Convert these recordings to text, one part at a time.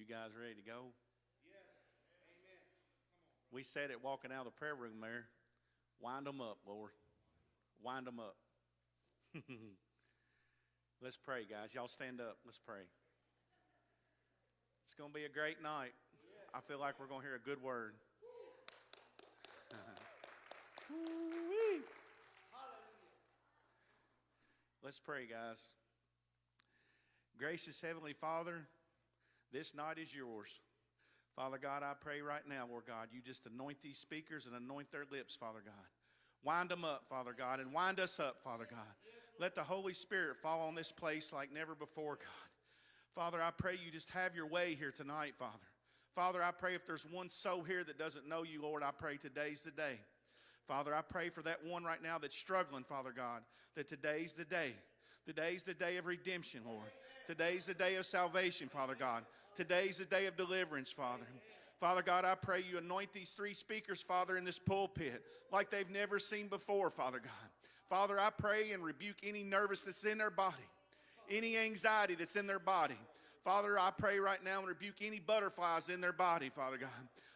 You guys ready to go? Yes. Amen. We said it walking out of the prayer room there. Wind them up, Lord. Wind them up. Let's pray, guys. Y'all stand up. Let's pray. It's going to be a great night. I feel like we're going to hear a good word. Let's pray, guys. Gracious Heavenly Father, this night is yours. Father God, I pray right now, Lord God, you just anoint these speakers and anoint their lips, Father God. Wind them up, Father God, and wind us up, Father God. Let the Holy Spirit fall on this place like never before, God. Father, I pray you just have your way here tonight, Father. Father, I pray if there's one soul here that doesn't know you, Lord, I pray today's the day. Father, I pray for that one right now that's struggling, Father God, that today's the day. Today's the day of redemption, Lord. Today's the day of salvation, Father God. Today's the day of deliverance, Father. Father God, I pray you anoint these three speakers, Father, in this pulpit like they've never seen before, Father God. Father, I pray and rebuke any nervousness in their body, any anxiety that's in their body. Father, I pray right now and rebuke any butterflies in their body, Father God.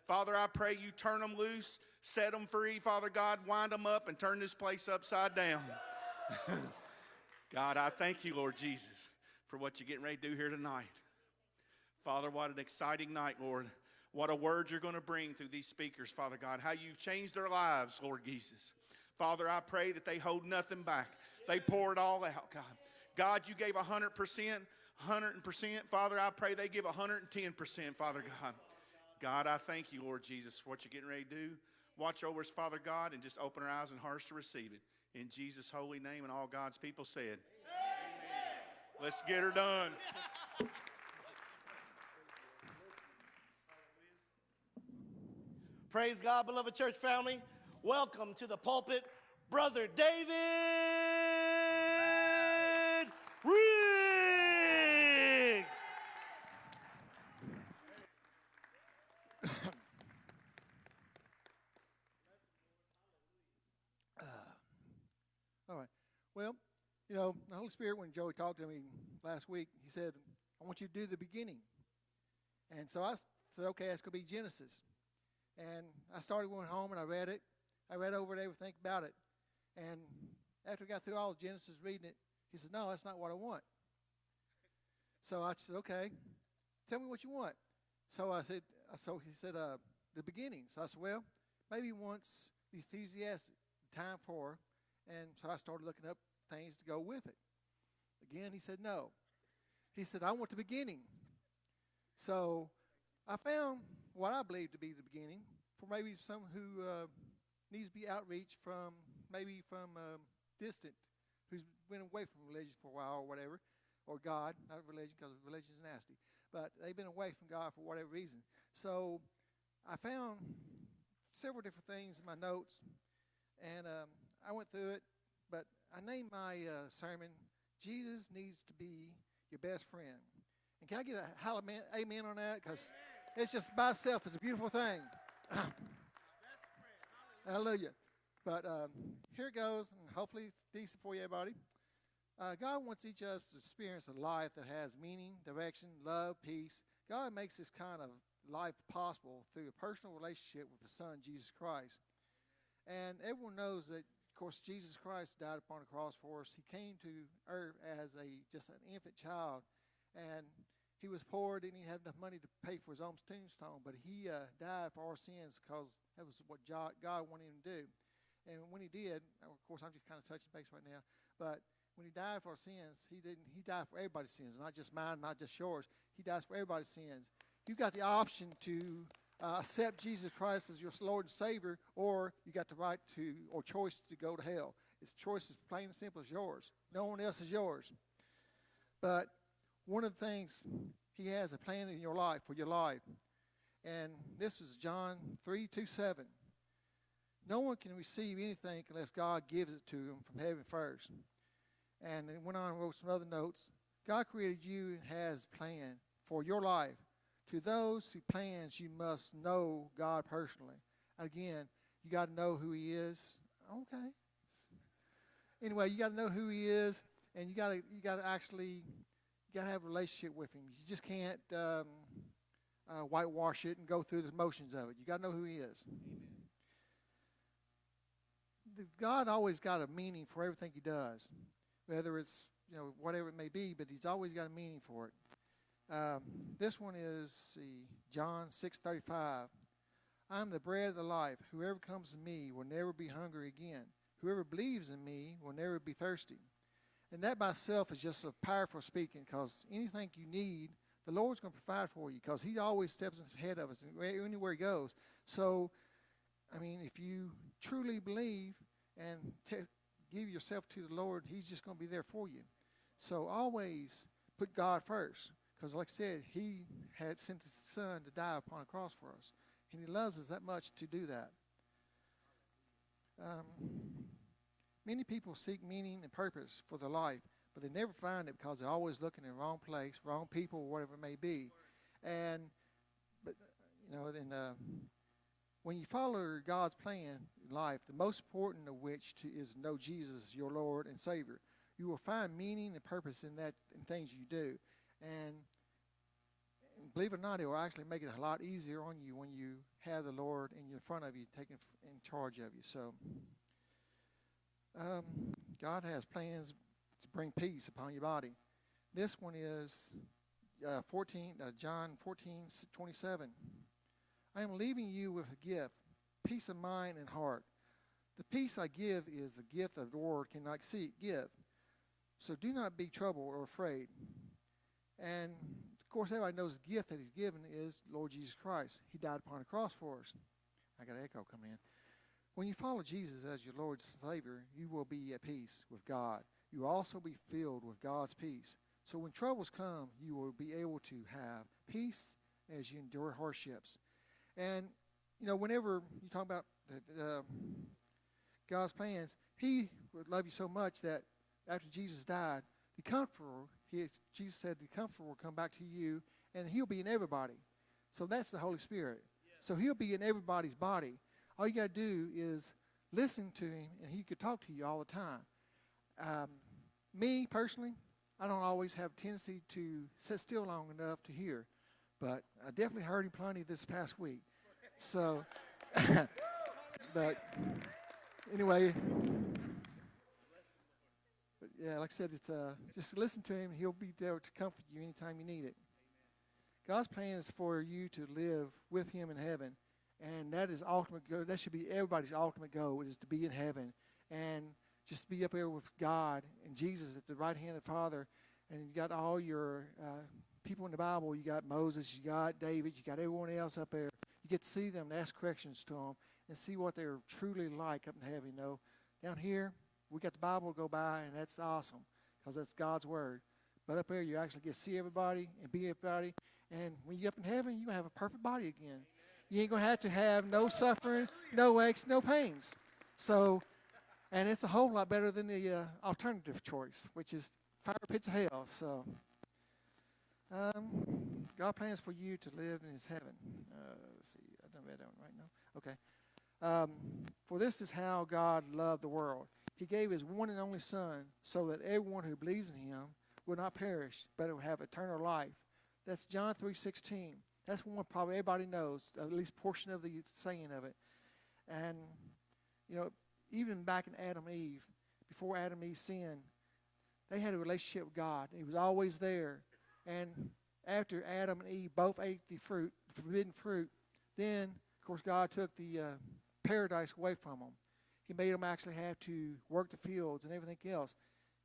Father, I pray you turn them loose, set them free, Father God, wind them up and turn this place upside down. God, I thank you, Lord Jesus, for what you're getting ready to do here tonight. Father, what an exciting night, Lord. What a word you're going to bring through these speakers, Father God. How you've changed their lives, Lord Jesus. Father, I pray that they hold nothing back. They pour it all out, God. God, you gave 100%, 100%. Father, I pray they give 110%, Father God. God, I thank you, Lord Jesus, for what you're getting ready to do. Watch over us, Father God, and just open our eyes and hearts to receive it. In Jesus' holy name, and all God's people said, Amen. Let's get her done. Praise God, beloved church family. Welcome to the pulpit, Brother David Riggs. All right. Well, you know, the Holy Spirit, when Joey talked to me last week, he said, I want you to do the beginning. And so I said, okay, that's going to be Genesis. And I started going home and I read it. I read over it, everything about it. And after I got through all of Genesis reading it, he said, no, that's not what I want. So I said, okay, tell me what you want. So I said, so he said, uh, the beginning. So I said, well, maybe once the enthusiastic time for and so I started looking up things to go with it. Again, he said no. He said, I want the beginning. So I found what I believe to be the beginning for maybe some who uh, needs to be outreach from maybe from um, distant, who's been away from religion for a while or whatever, or God, not religion because religion is nasty, but they've been away from God for whatever reason. So I found several different things in my notes, and um, I went through it, but I named my uh, sermon, Jesus Needs to Be Your Best Friend. And can I get a amen on that? Because it's just by itself, it's a beautiful thing. Hallelujah. But um, here it goes, and hopefully it's decent for you, everybody. Uh, God wants each of us to experience a life that has meaning, direction, love, peace. God makes this kind of life possible through a personal relationship with His Son, Jesus Christ. And everyone knows that of course, Jesus Christ died upon the cross for us. He came to earth as a just an infant child, and he was poor, didn't even have enough money to pay for his own tombstone. But he uh, died for our sins because that was what God wanted him to do. And when he did, of course, I'm just kind of touching base right now. But when he died for our sins, he didn't. He died for everybody's sins, not just mine, not just yours. He dies for everybody's sins. You've got the option to uh, accept Jesus Christ as your Lord and Savior, or you got the right to or choice to go to hell. It's choice is plain and simple as yours. No one else is yours. But one of the things He has a plan in your life for your life, and this is John three two seven. No one can receive anything unless God gives it to them from heaven first. And then went on and wrote some other notes. God created you and has a plan for your life to those who plans, you must know God personally. Again, you got to know who He is. Okay. Anyway, you got to know who He is, and you got to you got to actually got to have a relationship with Him. You just can't um, uh, whitewash it and go through the motions of it. You got to know who He is. The- God always got a meaning for everything He does, whether it's you know whatever it may be, but He's always got a meaning for it. Um, this one is see, John six thirty five. I am the bread of the life. Whoever comes to me will never be hungry again. Whoever believes in me will never be thirsty. And that by itself is just a powerful speaking because anything you need, the Lord's going to provide for you because He always steps ahead of us and anywhere He goes. So, I mean, if you truly believe and te- give yourself to the Lord, He's just going to be there for you. So always put God first because, like I said, He had sent His Son to die upon a cross for us. And He loves us that much to do that. Um, many people seek meaning and purpose for their life, but they never find it because they're always looking in the wrong place, wrong people, whatever it may be. And, but, you know, then uh, when you follow God's plan in life, the most important of which to, is know Jesus, your Lord and Savior. You will find meaning and purpose in that in things you do, and and believe it or not, it will actually make it a lot easier on you when you have the Lord in front of you, taking in charge of you. So, um, God has plans to bring peace upon your body. This one is uh, 14, uh, John 14, 27. I am leaving you with a gift, peace of mind and heart. The peace I give is the gift of the world cannot see, give. So do not be troubled or afraid. And course, everybody knows the gift that He's given is Lord Jesus Christ. He died upon the cross for us. I got an echo coming in. When you follow Jesus as your Lord and Savior, you will be at peace with God. You will also be filled with God's peace. So when troubles come, you will be able to have peace as you endure hardships. And you know, whenever you talk about uh, God's plans, He would love you so much that after Jesus died, the Comforter, he, Jesus said, the Comforter will come back to you, and He'll be in everybody. So that's the Holy Spirit. So He'll be in everybody's body. All you got to do is listen to Him, and He could talk to you all the time. Um, me personally, I don't always have a tendency to sit still long enough to hear, but I definitely heard Him plenty this past week. So, but anyway, yeah, like I said, it's uh, just listen to him. He'll be there to comfort you anytime you need it. God's plan is for you to live with Him in heaven, and that is ultimate goal. That should be everybody's ultimate goal is to be in heaven and just be up there with God and Jesus at the right hand of the Father. And you got all your uh, people in the Bible. You got Moses, you got David, you got everyone else up there. You get to see them and ask questions to them and see what they're truly like up in heaven. You know, down here we got the Bible to go by, and that's awesome because that's God's word. But up there, you actually get to see everybody and be everybody. And when you up in heaven, you have a perfect body again. You ain't gonna have to have no suffering, no aches, no pains. So, and it's a whole lot better than the uh, alternative choice, which is fire pits of hell. So, um, God plans for you to live in His heaven. Uh, let's see, I don't read that one right now. Okay. Um, for this is how God loved the world. He gave His one and only Son, so that everyone who believes in Him will not perish, but will have eternal life. That's John three sixteen. That's one probably everybody knows, at least portion of the saying of it. And you know, even back in Adam and Eve, before Adam and Eve sinned, they had a relationship with God. He was always there. And after Adam and Eve both ate the fruit, the forbidden fruit, then of course God took the uh, paradise away from them. He made them actually have to work the fields and everything else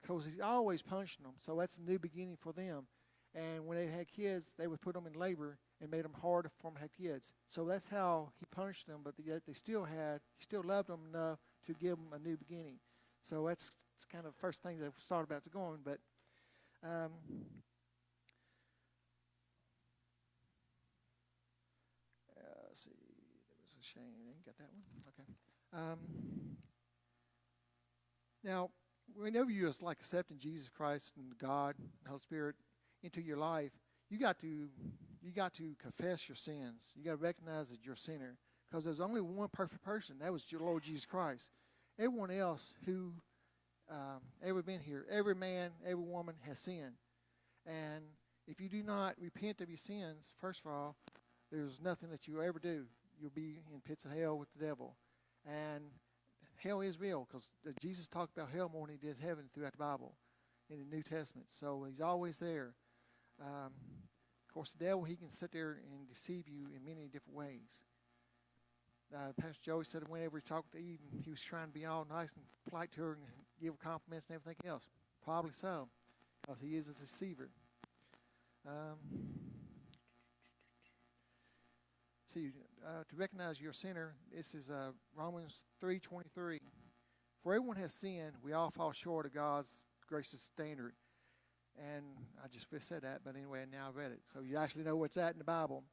because He's always punishing them. So that's a new beginning for them. And when they had kids, they would put them in labor and made them hard for them to have kids. So that's how He punished them. But yet they still had, He still loved them enough to give them a new beginning. So that's, that's kind of the first things I've started about to go on. But um, uh, see, there was a shame. Ain't got that one. Um, now, whenever you is like accepting Jesus Christ and God, and Holy Spirit into your life, you got to you got to confess your sins. You got to recognize that you're a sinner because there's only one perfect person. That was your Lord Jesus Christ. Everyone else who um, ever been here, every man, every woman has sinned, and if you do not repent of your sins, first of all, there's nothing that you ever do. You'll be in pits of hell with the devil. And hell is real because Jesus talked about hell more than he did heaven throughout the Bible in the New Testament. So he's always there. Um, of course, the devil, he can sit there and deceive you in many different ways. Uh, Pastor Joey said whenever he talked to Eve, he was trying to be all nice and polite to her and give her compliments and everything else. Probably so, because he is a deceiver. Um, see, uh, to recognize your sinner, this is uh, Romans 3.23. For everyone has sinned, we all fall short of God's gracious standard. And I just said that, but anyway, now I've read it. So you actually know what's at in the Bible.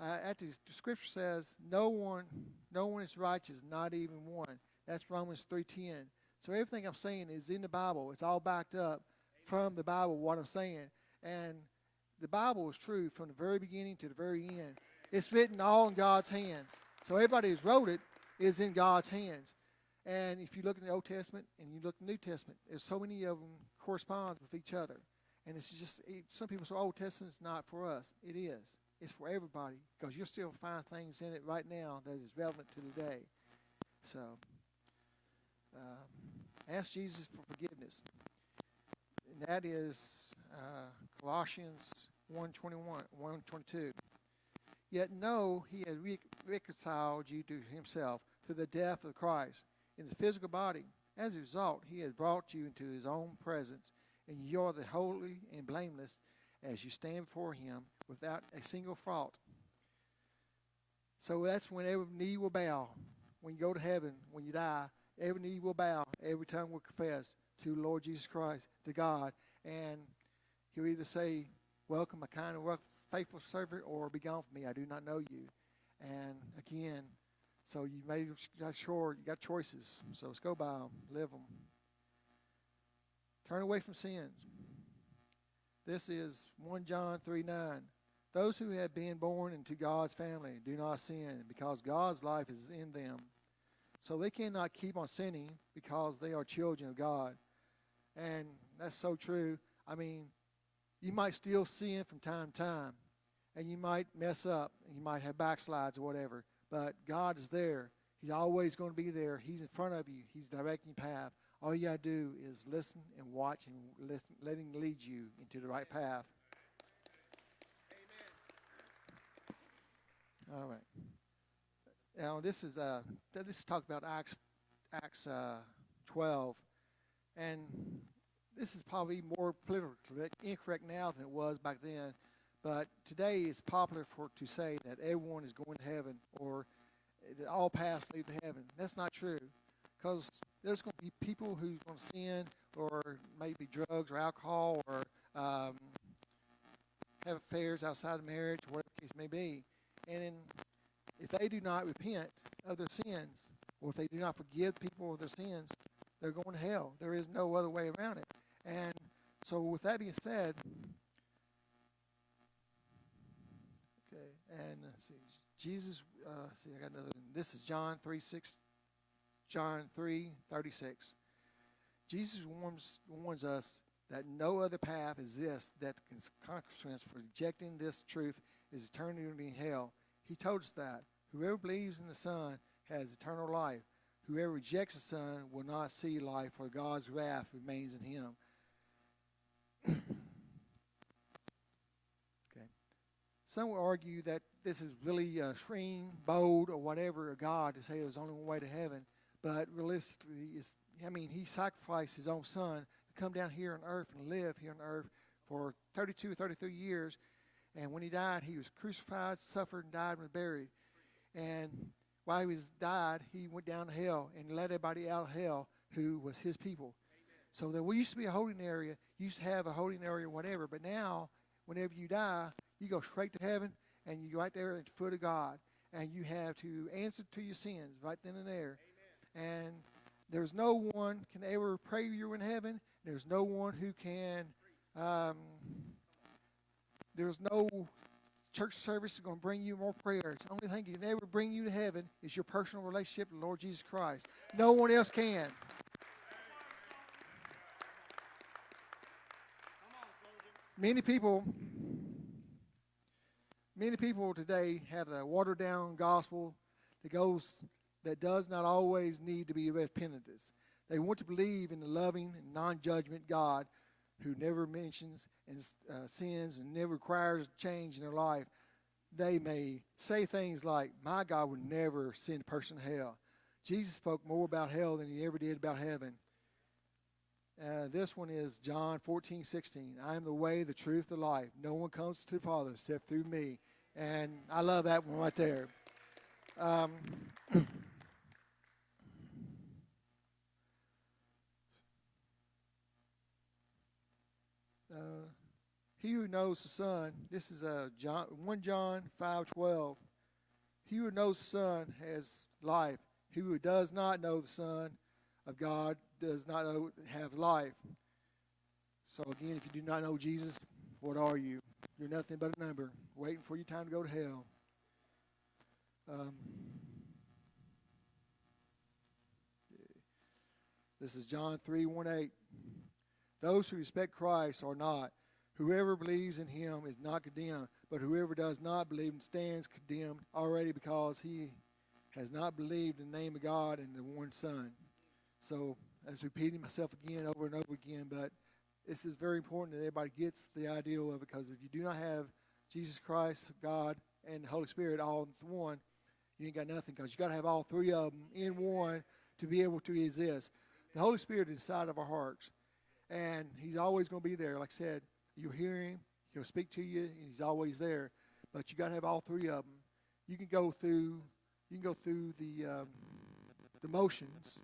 Uh, at the, the scripture says, "No one, no one is righteous, not even one." That's Romans three ten. So everything I'm saying is in the Bible. It's all backed up from the Bible. What I'm saying, and the Bible is true from the very beginning to the very end. It's written all in God's hands. So everybody who's wrote it is in God's hands. And if you look in the Old Testament and you look in the New Testament, there's so many of them correspond with each other. And it's just some people say Old Testament's not for us. It is. It's for everybody because you'll still find things in it right now that is relevant to today. So, uh, ask Jesus for forgiveness. And that is uh, Colossians 1.21, 1.22. Yet know he has re- reconciled you to himself through the death of Christ in his physical body. As a result, he has brought you into his own presence, and you are the holy and blameless as you stand before him without a single fault. So that's when every knee will bow. When you go to heaven, when you die, every knee will bow, every tongue will confess to Lord Jesus Christ, to God, and he'll either say, Welcome, a kind and faithful servant, or be gone from me, I do not know you. And again, so you made sure you got choices. So let's go by them, live them. Turn away from sins. This is 1 John 3 9. Those who have been born into God's family do not sin because God's life is in them. So they cannot keep on sinning because they are children of God. And that's so true. I mean, you might still sin from time to time, and you might mess up, and you might have backslides or whatever. But God is there. He's always going to be there. He's in front of you. He's directing your path. All you got to do is listen and watch and listen, let Him lead you into the right path. Amen. All right. Now this is uh this is talk about Acts Acts uh, 12, and this is probably more politically incorrect now than it was back then. But today it's popular for to say that everyone is going to heaven or that all paths lead to heaven. That's not true, because there's going to be people who's going to sin or maybe drugs or alcohol or um, have affairs outside of marriage, whatever the case may be. And in, if they do not repent of their sins, or if they do not forgive people of their sins, they're going to hell. There is no other way around it. And so, with that being said, okay, And see, Jesus, uh, see, I got another. This is John three six, John three thirty six. Jesus warns warns us that no other path exists that can consequence for rejecting this truth is eternity in hell. He told us that whoever believes in the Son has eternal life. Whoever rejects the Son will not see life, for God's wrath remains in him. Some will argue that this is really a extreme, bold, or whatever of God to say there's only one way to heaven. But realistically, it's, I mean, he sacrificed his own son to come down here on earth and live here on earth for 32, 33 years. And when he died, he was crucified, suffered, and died and was buried. And while he was died, he went down to hell and let everybody out of hell who was his people. Amen. So there we used to be a holding area, used to have a holding area, whatever. But now, whenever you die, you go straight to heaven and you right there at the foot of God. And you have to answer to your sins right then and there. Amen. And there's no one can ever pray you in heaven. There's no one who can. Um, there's no church service is going to bring you more prayers. The only thing that can ever bring you to heaven is your personal relationship with the Lord Jesus Christ. No one else can. Many people many people today have a watered down gospel that goes that does not always need to be repentance. They want to believe in the loving and non-judgment God who never mentions and uh, sins and never requires change in their life. They may say things like, "My God would never send a person to hell." Jesus spoke more about hell than he ever did about heaven. Uh, this one is John 14, 16. I am the way, the truth, the life. No one comes to the Father except through me. And I love that one right there. Um, uh, he who knows the Son, this is uh, John, 1 John 5, 12. He who knows the Son has life. He who does not know the Son of God does not know, have life. So again, if you do not know Jesus, what are you? You're nothing but a number, waiting for your time to go to hell. Um, this is John 3 1 8. Those who respect Christ are not. Whoever believes in him is not condemned, but whoever does not believe and stands condemned already because he has not believed in the name of God and the one Son. So, as repeating myself again over and over again, but this is very important that everybody gets the idea of it because if you do not have Jesus Christ, God, and the Holy Spirit all in one, you ain't got nothing because you got to have all three of them in one to be able to exist. The Holy Spirit is inside of our hearts, and He's always going to be there. Like I said, you'll hear Him, He'll speak to you, and He's always there. But you got to have all three of them. You can go through, you can go through the um, the motions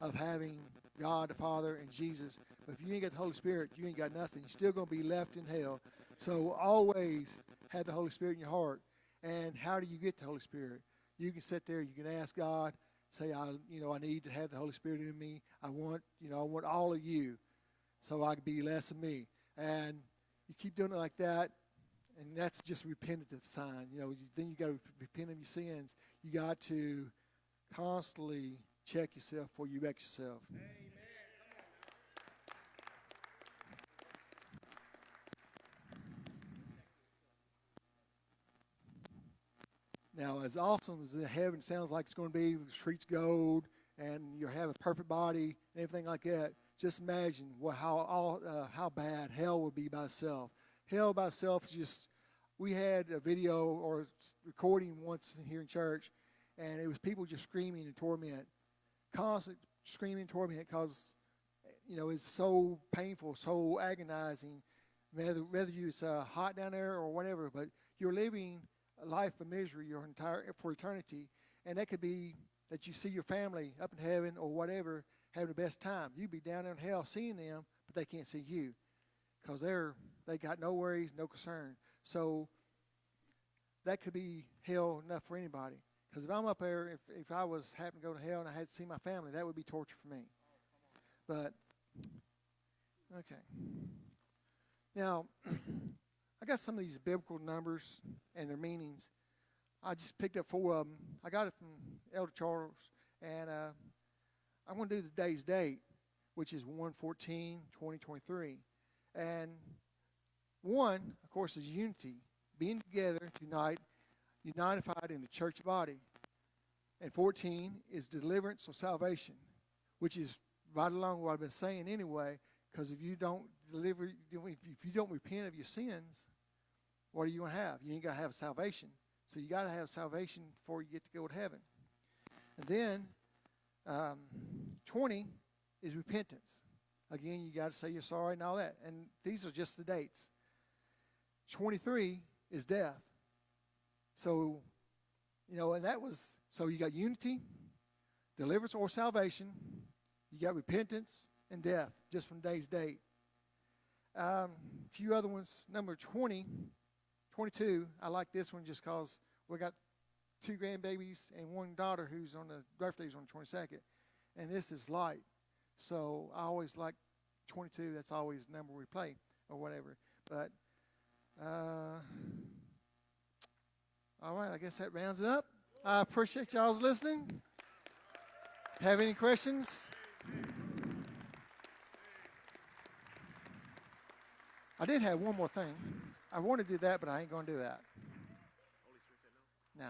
of having God the Father and Jesus. But if you ain't got the Holy Spirit, you ain't got nothing. You're still going to be left in hell. So always have the Holy Spirit in your heart. And how do you get the Holy Spirit? You can sit there. You can ask God. Say, I, you know, I need to have the Holy Spirit in me. I want, you know, I want all of you, so I can be less of me. And you keep doing it like that, and that's just repentative sign. You know, then you got to repent of your sins. You got to constantly check yourself before you wreck yourself. Now, as awesome as the heaven sounds like it's going to be, streets gold, and you'll have a perfect body and everything like that, just imagine what, how all, uh, how bad hell would be by itself. Hell by itself is just. We had a video or recording once here in church, and it was people just screaming in torment, constant screaming in torment because you know it's so painful, so agonizing. Whether whether it's uh, hot down there or whatever, but you're living life of misery your entire for eternity, and that could be that you see your family up in heaven or whatever having the best time. You'd be down in hell seeing them, but they can't see you because they're they got no worries, no concern. So that could be hell enough for anybody. Because if I'm up there, if, if I was happening to go to hell and I had to see my family, that would be torture for me. But okay. Now, I got some of these biblical numbers and their meanings. I just picked up four of them. I got it from Elder Charles, and uh, I'm going to do the day's date, which is 114 2023. And one, of course, is unity, being together, unite, unified in the church body. And 14 is deliverance or salvation, which is right along what I've been saying anyway, because if you don't deliver, if you don't repent of your sins, what are you going to have? You ain't going to have salvation. So you got to have salvation before you get to go to heaven. And then um, 20 is repentance. Again, you got to say you're sorry and all that. And these are just the dates. 23 is death. So, you know, and that was, so you got unity, deliverance or salvation, you got repentance and death, just from day's date. A um, few other ones. Number 20, 22, I like this one just because we got two grandbabies and one daughter who's on the birthday's on the 22nd. And this is light. So I always like 22. That's always the number we play or whatever. But uh, all right, I guess that rounds it up. I appreciate y'all's listening. Have any questions? I did have one more thing. I want to do that, but I ain't going to do that. Nah,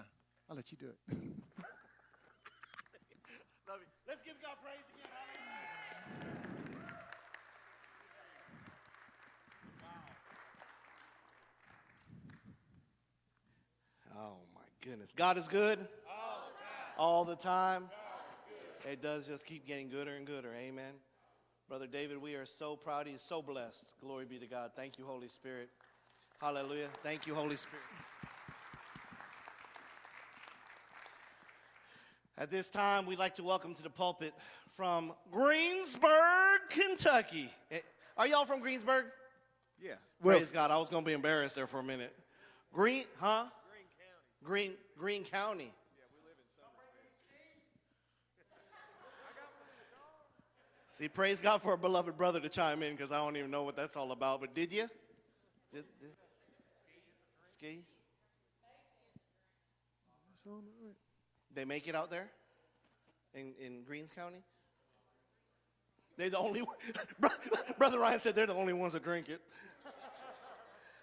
I'll let you do it. Love you. Let's give God praise again. Hallelujah. Oh my goodness. God is good. All the time. It does just keep getting gooder and gooder. Amen. Brother David, we are so proud. He is so blessed. Glory be to God. Thank you, Holy Spirit. Hallelujah. Thank you, Holy Spirit. At this time, we'd like to welcome to the pulpit from Greensburg, Kentucky. Eh, Are y'all from Greensburg? Yeah. Praise God. I was going to be embarrassed there for a minute. Green, huh? Green, Green County. See, praise God for a beloved brother to chime in because I don't even know what that's all about. But did you? Did, did? Ski? They make it out there in, in Greens County? They're the only Brother Ryan said they're the only ones that drink it.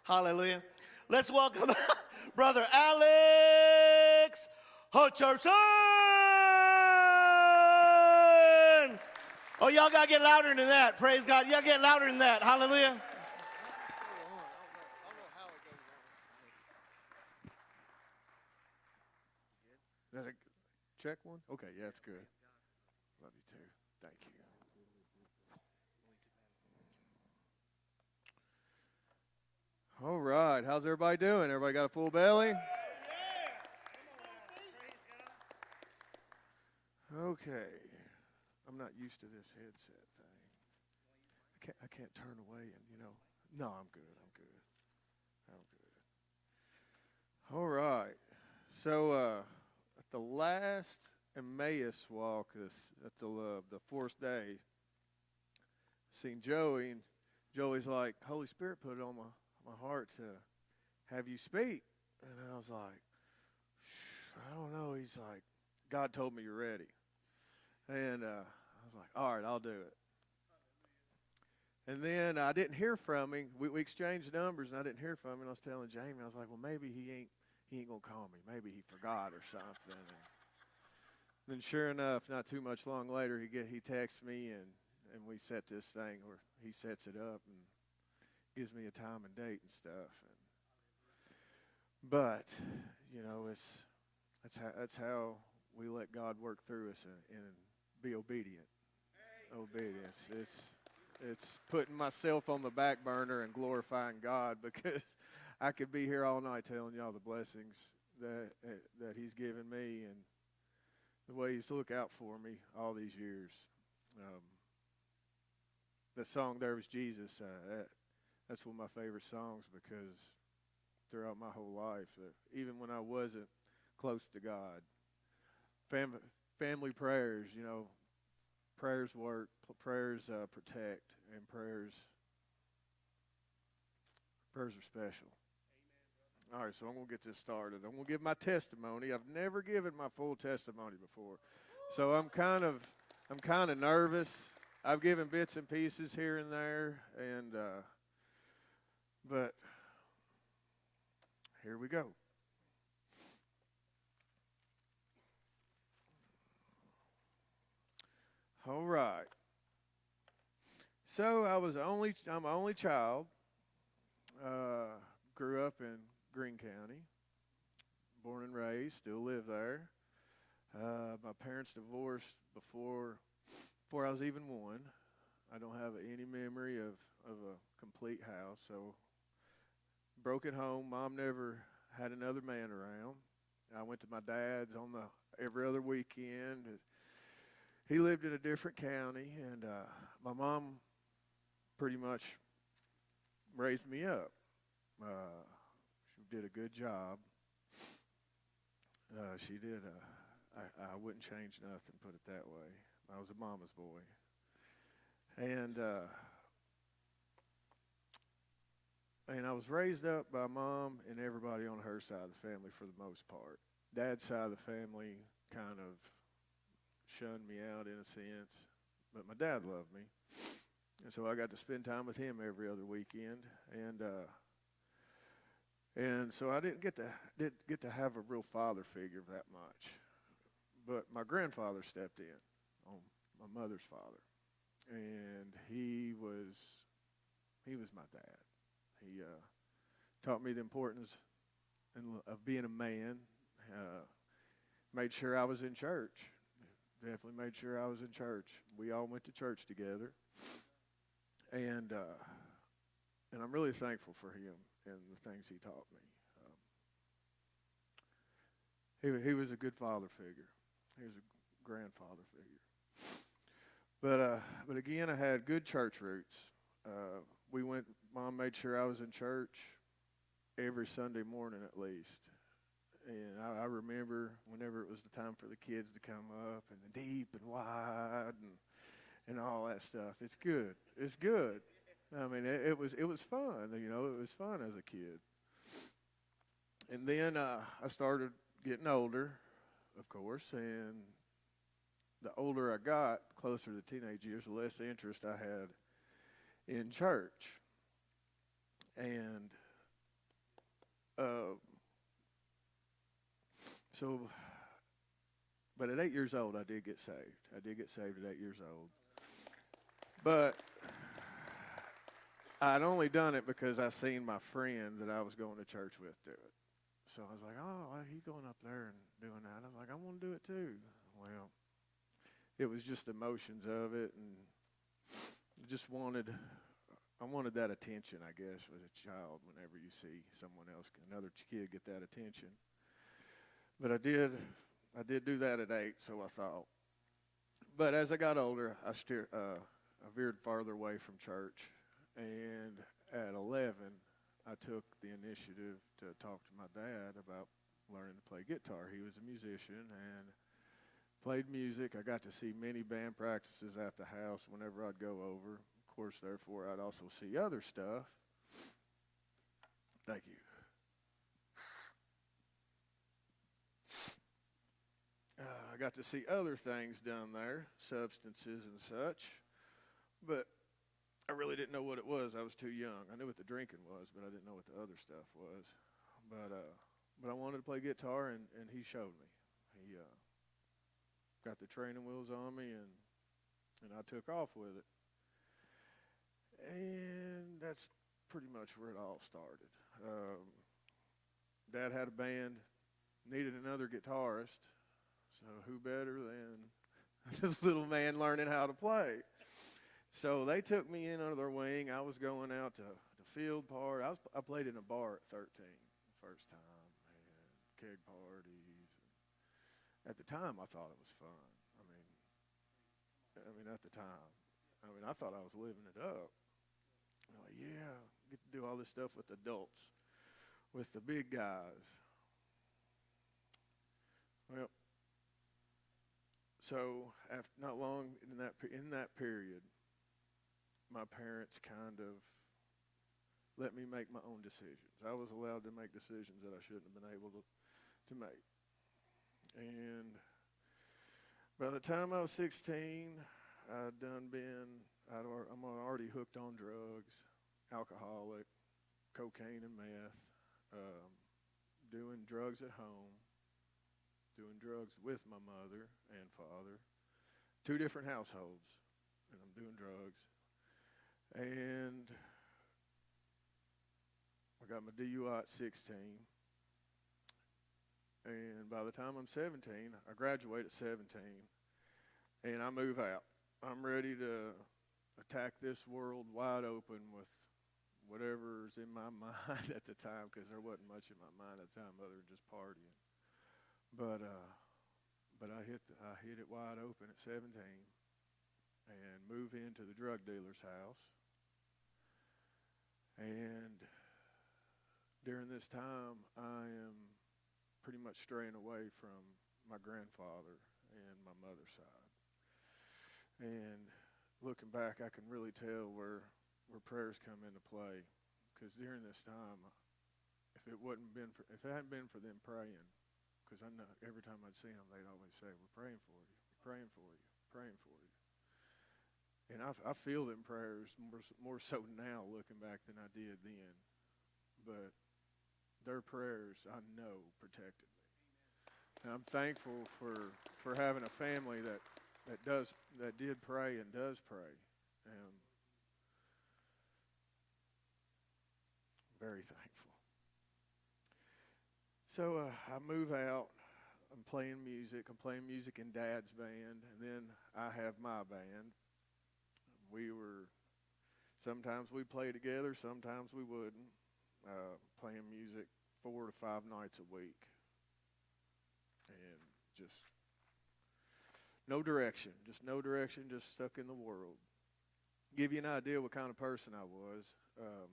Hallelujah. Let's welcome Brother Alex Hutcherson. Oh, y'all got to get louder than that. Praise God. Y'all get louder than that. Hallelujah. That's a check one? Okay, yeah, it's good. Love you too. Thank you. All right, how's everybody doing? Everybody got a full belly? Okay. I'm not used to this headset thing. I can't I can't turn away and you know. No, I'm good. I'm good. I'm good. All right. So uh at the last Emmaus walk this, at the uh, the fourth day, seen Joey, and Joey's like, Holy Spirit put it on my, my heart to have you speak. And I was like, I don't know. He's like, God told me you're ready. And uh, like, all right, I'll do it. And then I didn't hear from him. We, we exchanged numbers, and I didn't hear from him. And I was telling Jamie, I was like, well, maybe he ain't he ain't gonna call me. Maybe he forgot or something. And then sure enough, not too much long later, he get he texts me and and we set this thing where he sets it up and gives me a time and date and stuff. And but you know, it's that's how that's how we let God work through us and, and be obedient. Obedience. It's it's putting myself on the back burner and glorifying God because I could be here all night telling y'all the blessings that that He's given me and the way He's looked out for me all these years. Um, the song "There Was Jesus," uh, that, that's one of my favorite songs because throughout my whole life, uh, even when I wasn't close to God, fam- family prayers, you know, prayers work, prayers uh, protect, and prayers prayers are special. All right, so I'm going to get this started. I'm going to give my testimony. I've never given my full testimony before. So I'm kind of I'm kind of nervous. I've given bits and pieces here and there and uh, but here we go. All right. So I was only I'm only child. Uh, grew up in Green County. Born and raised, still live there. Uh, my parents divorced before before I was even one. I don't have any memory of, of a complete house. So broken home. Mom never had another man around. I went to my dad's on the every other weekend. He lived in a different county, and uh, my mom pretty much raised me up. Uh, she did a good job. Uh, she did. Uh, I, I wouldn't change nothing. Put it that way. I was a mama's boy, and uh, and I was raised up by mom and everybody on her side of the family for the most part. Dad's side of the family kind of shunned me out in a sense, but my dad loved me, and so I got to spend time with him every other weekend. And uh, and so I didn't get to didn't get to have a real father figure that much. But my grandfather stepped in, on my mother's father, and he was he was my dad. He uh, taught me the importance in- of being a man. Uh, made sure I was in church. Definitely made sure I was in church. We all went to church together, and uh, and I'm really thankful for him and the things he taught me. Um, he he was a good father figure. He was a grandfather figure. But uh, but again, I had good church roots. Uh, we went. Mom made sure I was in church every Sunday morning at least. And I, I remember whenever it was the time for the kids to come up and the deep and wide and and all that stuff. It's good. It's good. I mean, it, it was it was fun. You know, it was fun as a kid. And then uh, I started getting older, of course, and the older I got, closer to teenage years, the less interest I had in church. And uh, so, but at eight years old, I did get saved. I did get saved at eight years old. But I'd only done it because I seen my friend that I was going to church with do it. So I was like, oh, he going up there and doing that. I was like, I want to do it too. Well, it was just emotions of it, and just wanted, I wanted that attention. I guess as a child, whenever you see someone else, another kid get that attention. But I did, I did do that at eight. So I thought. But as I got older, I steer, uh, I veered farther away from church, and at 11, I took the initiative to talk to my dad about learning to play guitar. He was a musician and played music. I got to see many band practices at the house whenever I'd go over. Of course, therefore, I'd also see other stuff. Thank you. Uh, I got to see other things down there, substances and such, but I really didn't know what it was. I was too young. I knew what the drinking was, but I didn't know what the other stuff was. But uh, but I wanted to play guitar, and, and he showed me. He uh, got the training wheels on me, and and I took off with it. And that's pretty much where it all started. Um, Dad had a band, needed another guitarist, so who better than this little man learning how to play? So they took me in under their wing. I was going out to the field part. I was I played in a bar at 13 the first time, and keg parties. At the time, I thought it was fun. I mean, I mean at the time, I mean I thought I was living it up. Like, yeah, get to do all this stuff with adults, with the big guys. Well, so after not long in that in that period, my parents kind of let me make my own decisions. I was allowed to make decisions that I shouldn't have been able to to make. And by the time I was 16, I'd done been I'd, i'm already hooked on drugs, alcoholic, cocaine and meth, um, doing drugs at home, doing drugs with my mother and father, two different households, and I'm doing drugs. And I got my DUI at 16. And by the time I'm 17, I graduate at 17, and I move out. I'm ready to attack this world wide open with whatever's in my mind at the time, because there wasn't much in my mind at the time other than just partying. But uh, but I hit the, I hit it wide open at 17, and move into the drug dealer's house. And during this time, I am pretty much straying away from my grandfather and my mother's side. And looking back, I can really tell where where prayers come into play, because during this time, if it wouldn't been for, if it hadn't been for them praying, because I know every time I'd see them, they'd always say, "We're praying for you, we're praying for you, praying for you." And I, I feel them prayers more, more so now looking back than I did then. But their prayers, I know, protected me. And I'm thankful for, for having a family that, that does that did pray and does pray. And very thankful. So uh, I move out. I'm playing music. I'm playing music in Dad's band, and then I have my band. We were sometimes we play together, sometimes we wouldn't. Uh, playing music four to five nights a week, and just no direction, just no direction, just stuck in the world. Give you an idea what kind of person I was. Um,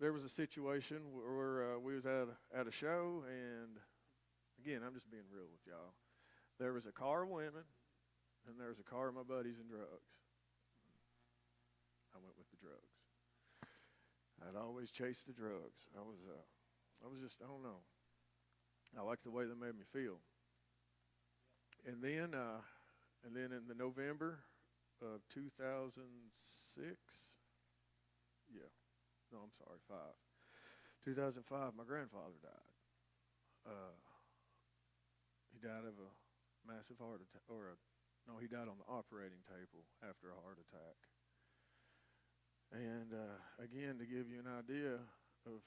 there was a situation where uh, we was at a, at a show, and again, I'm just being real with y'all. There was a car of women, and there was a car of my buddies and drugs. I went with the drugs. I'd always chase the drugs. I was, uh, I was just, I don't know. I liked the way they made me feel. And then, uh, and then in the November of 2006, yeah, no, I'm sorry, five. 2005, my grandfather died. Uh, he died of a massive heart attack, or a, no, he died on the operating table after a heart attack. And uh, again, to give you an idea of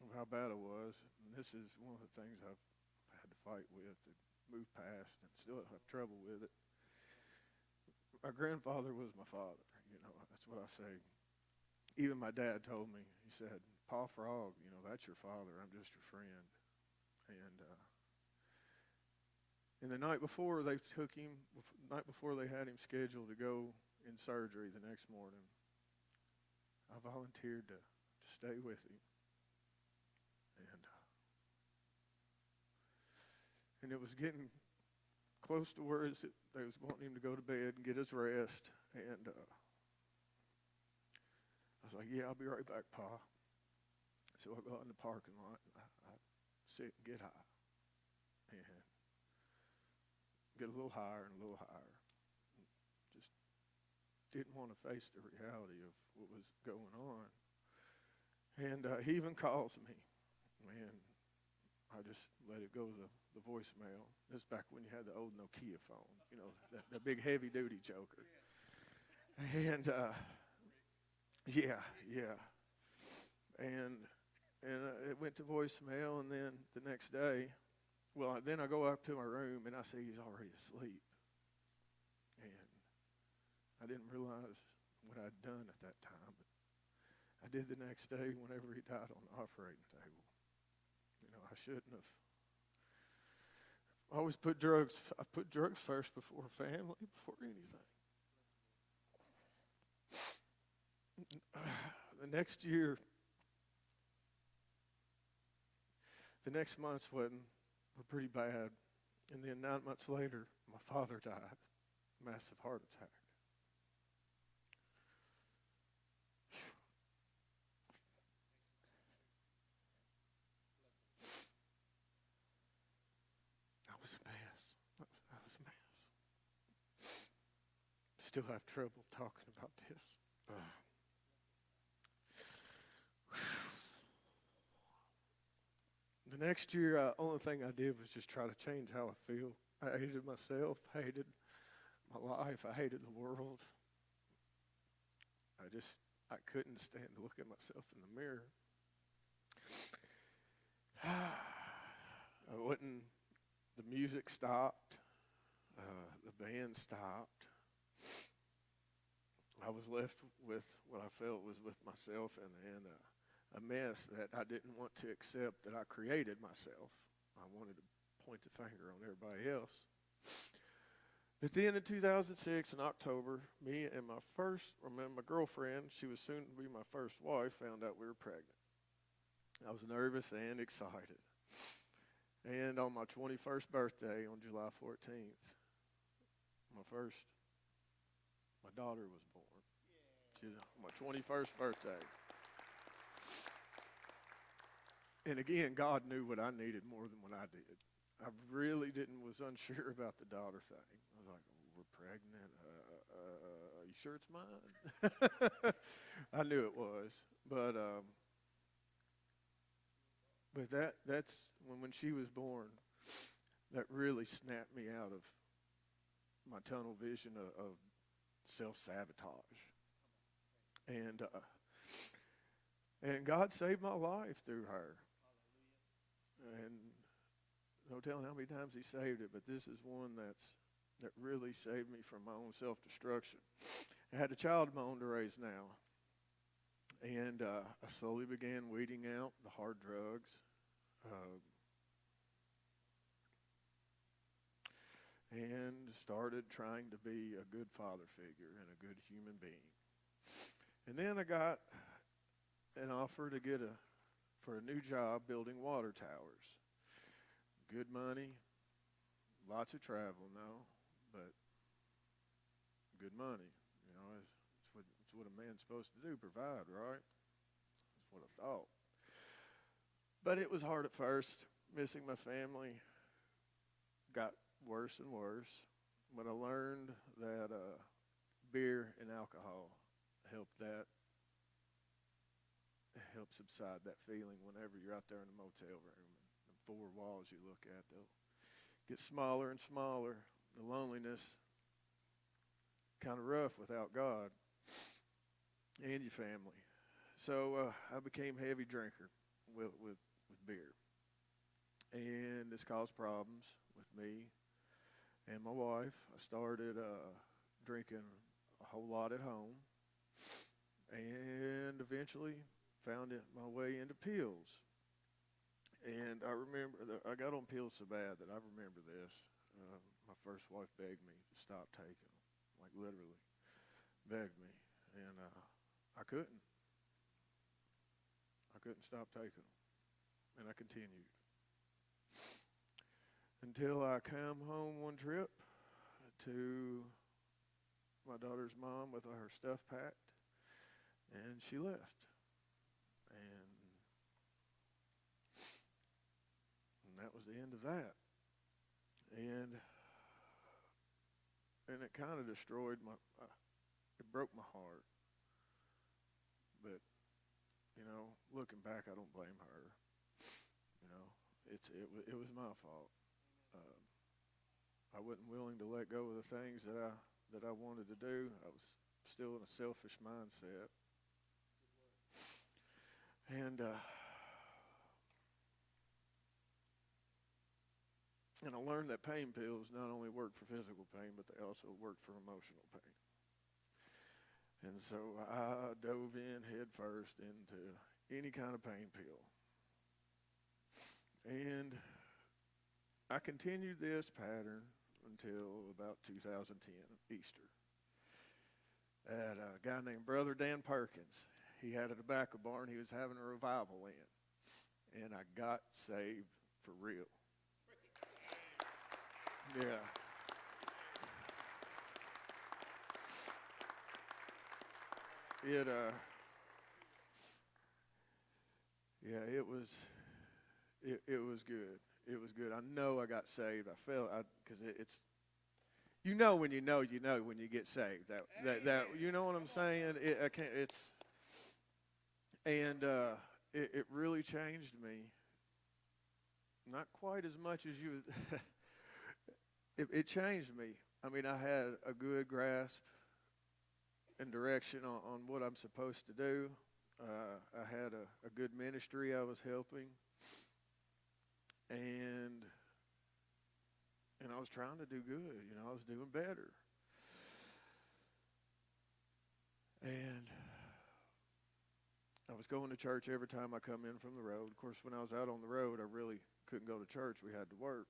of how bad it was, and this is one of the things I've had to fight with and move past, and still have trouble with it. My grandfather was my father. You know, that's what I say. Even my dad told me. He said, "Pa Frog, you know, that's your father. I'm just your friend." And uh, and the night before they took him, night before they had him scheduled to go in surgery the next morning, I volunteered to, to stay with him. And uh, and it was getting close to where they was wanting him to go to bed and get his rest. And uh, I was like, "Yeah, I'll be right back, Pa." So I go out in the parking lot and I, I sit and get high, and get a little higher and a little higher. Just didn't want to face the reality of what was going on. And uh, he even calls me, and I just let it go the, the voicemail. This is back when you had the old Nokia phone, you know, the, that big heavy duty joker. And uh, yeah, yeah, and and uh, it went to voicemail, and then the next day, well, then I go up to my room and I see he's already asleep, and I didn't realize what I'd done at that time, but I did the next day whenever he died on the operating table. You know, I shouldn't have. I always put drugs. I put drugs first before family, before anything. The next year, the next months wasn't were pretty bad, and then nine months later, my father died, massive heart attack. I was a mess. I was a mess. Still have trouble talking about this. Ugh. The next year, uh, only thing I did was just try to change how I feel. I hated myself, hated my life, I hated the world. I just, I couldn't stand to look at myself in the mirror. I wouldn't, the music stopped, uh, the band stopped. I was left with what I felt was with myself and, and uh, a mess that I didn't want to accept that I created myself. I wanted to point the finger on everybody else. But then in 2006, in October, me and my first, or my my girlfriend, she was soon to be my first wife, found out we were pregnant. I was nervous and excited. And on my 21st birthday, on July 14th, my first, my daughter was born. She, my 21st birthday. And again, God knew what I needed more than what I did. I really didn't was unsure about the daughter thing. I was like, "We're pregnant. Uh, uh, you sure it's mine? I knew it was, but um, but that that's when when she was born, that really snapped me out of my tunnel vision of, of self sabotage, and uh, and God saved my life through her, and no telling how many times He saved it, but this is one that's that really saved me from my own self destruction. I had a child of my own to raise now. And uh, I slowly began weeding out the hard drugs. Uh, and started trying to be a good father figure and a good human being. And then I got an offer to get a for a new job building water towers. Good money, lots of travel, no, but good money. You know, it's, it's, what, it's what a man's supposed to do, provide, right? That's what I thought. But it was hard at first, missing my family. Got worse and worse. But I learned that uh, beer and alcohol helped that help subside that feeling whenever you're out there in the motel room the four walls you look at they'll get smaller and smaller the loneliness kind of rough without God and your family. So uh, I became heavy drinker with, with, with beer. And this caused problems with me and my wife. I started uh, drinking a whole lot at home and eventually found my way into pills. And I remember, I got on pills so bad that I remember this. Um, my first wife begged me to stop taking them, like literally begged me, and uh, I couldn't. I couldn't stop taking them, and I continued until I come home one trip to my daughter's mom with her stuff packed, and she left, and and that was the end of that. And and it kind of destroyed my uh, it broke my heart. But you know looking back i don't blame her. You know it's it, it was my fault. Um, i wasn't willing to let go of the things that i that i wanted to do. I was still in a selfish mindset and uh, And I learned that pain pills not only work for physical pain, but they also work for emotional pain. And so I dove in headfirst into any kind of pain pill. And I continued this pattern until about 2010, Easter. At a guy named Brother Dan Perkins. He had a tobacco barn he was having a revival in. And I got saved for real. Yeah. It uh Yeah, it was it it was good. It was good. I know I got saved. I felt I cuz it, it's you know when you know you know when you get saved. That that, that you know what I'm saying? It I can't it's and uh it, it really changed me. Not quite as much as you it, it changed me. I mean, I had a good grasp and direction on, on what I'm supposed to do. Uh, I had a, a good ministry I was helping, and and I was trying to do good. You know, I was doing better, and I was going to church every time I come in from the road. Of course, when I was out on the road, I really couldn't go to church. We had to work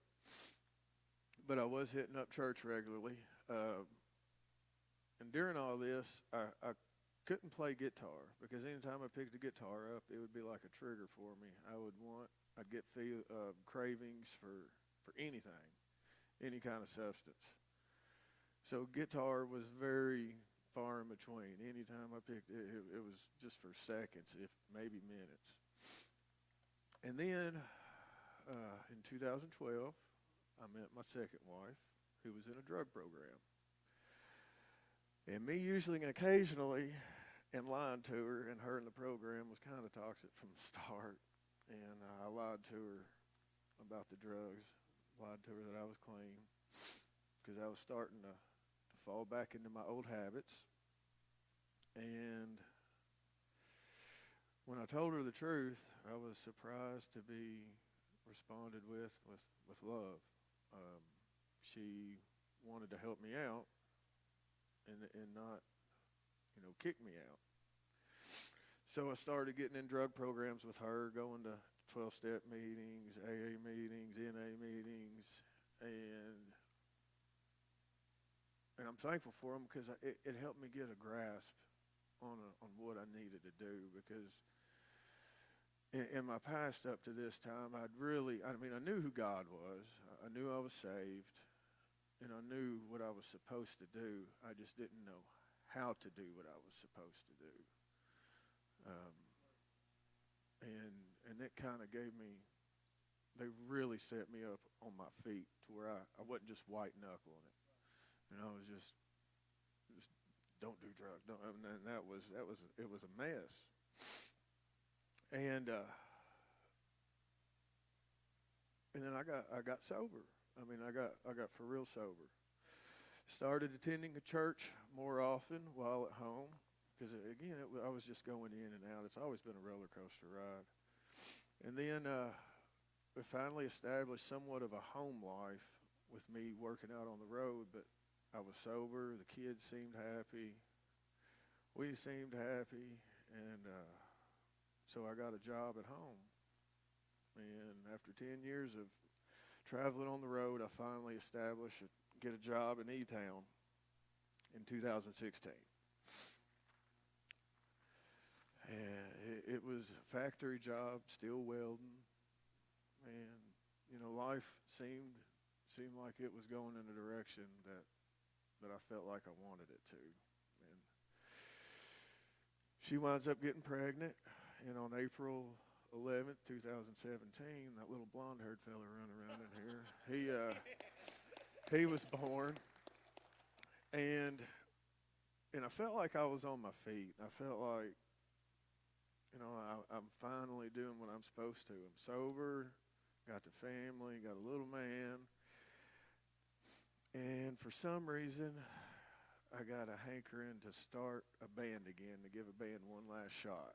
but I was hitting up church regularly. Uh, and during all this, I, I couldn't play guitar because anytime I picked a guitar up, it would be like a trigger for me. I would want, I'd get feel, uh, cravings for, for anything, any kind of substance. So guitar was very far in between. Anytime I picked it, it, it was just for seconds, if maybe minutes. And then uh, in 2012, I met my second wife, who was in a drug program. And me usually and occasionally and lying to her, and her in the program was kind of toxic from the start. And uh, I lied to her about the drugs, lied to her that I was clean because I was starting to fall back into my old habits. And when I told her the truth, I was surprised to be responded with with, with love. Um, she wanted to help me out and and not, you know, kick me out. So I started getting in drug programs with her, going to 12 step meetings, AA meetings, NA meetings, and and I'm thankful for them because it, it helped me get a grasp on a, on what I needed to do because in, in my past up to this time, I'd really, I mean, I knew who God was. I knew I was saved, and I knew what I was supposed to do. I just didn't know how to do what I was supposed to do. Um, and and it kind of gave me, they really set me up on my feet to where I, I wasn't just white knuckling it. You know, I was just, don't do drugs. Don't, and that was that was it was a mess. And uh, and then I got I got sober. I mean, I got I got for real sober. Started attending a church more often while at home because again, it, I was just going in and out. It's always been a roller coaster ride. And then uh, we finally established somewhat of a home life with me working out on the road, but I was sober. The kids seemed happy. We seemed happy, and uh, so I got a job at home. And after 10 years of traveling on the road, I finally established a, get a job in E-Town in 2016. And it, it was a factory job, still welding, and you know life seemed seemed like it was going in a direction that that I felt like I wanted it to. And she winds up getting pregnant, and on April 11th, 2017, that little blonde-haired fella running around in here, he uh, he was born, and and I felt like I was on my feet. I felt like you know, I, I'm finally doing what I'm supposed to. I'm sober, got the family, got a little man. And for some reason, I got a hankering to start a band again, to give a band one last shot.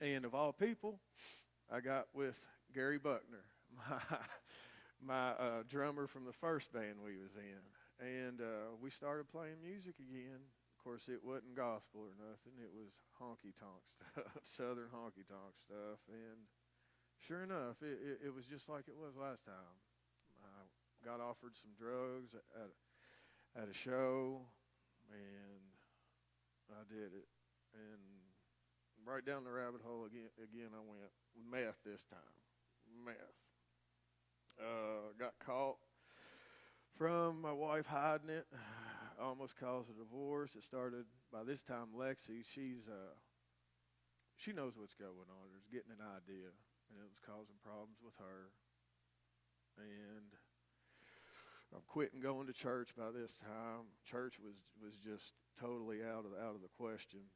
And of all people, I got with Gary Buckner, my, my uh, drummer from the first band we was in. And uh, we started playing music again Of course, it wasn't gospel or nothing. It was honky tonk stuff, Southern honky tonk stuff. And sure enough, it, it, it, was just like it was last time. I got offered some drugs at, at a show, and I did it. And right down the rabbit hole again, again I went. Meth this time. Meth. Uh, got caught from my wife hiding it almost caused a divorce. It started by this time. Lexi, she's uh, she knows what's going on. She's getting an idea, and it was causing problems with her. And I'm quitting going to church by this time. Church was was just totally out of out of the question.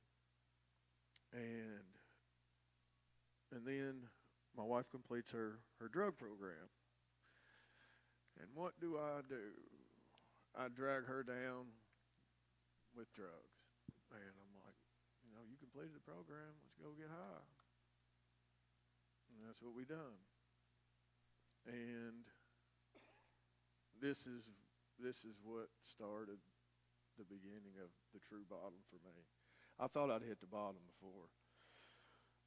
And and then my wife completes her her drug program. And what do I do? I drag her down with drugs. And I'm like, you know, you completed the program. Let's go get high. And that's what we done. And this is this is what started the beginning of the true bottom for me. I thought I'd hit the bottom before,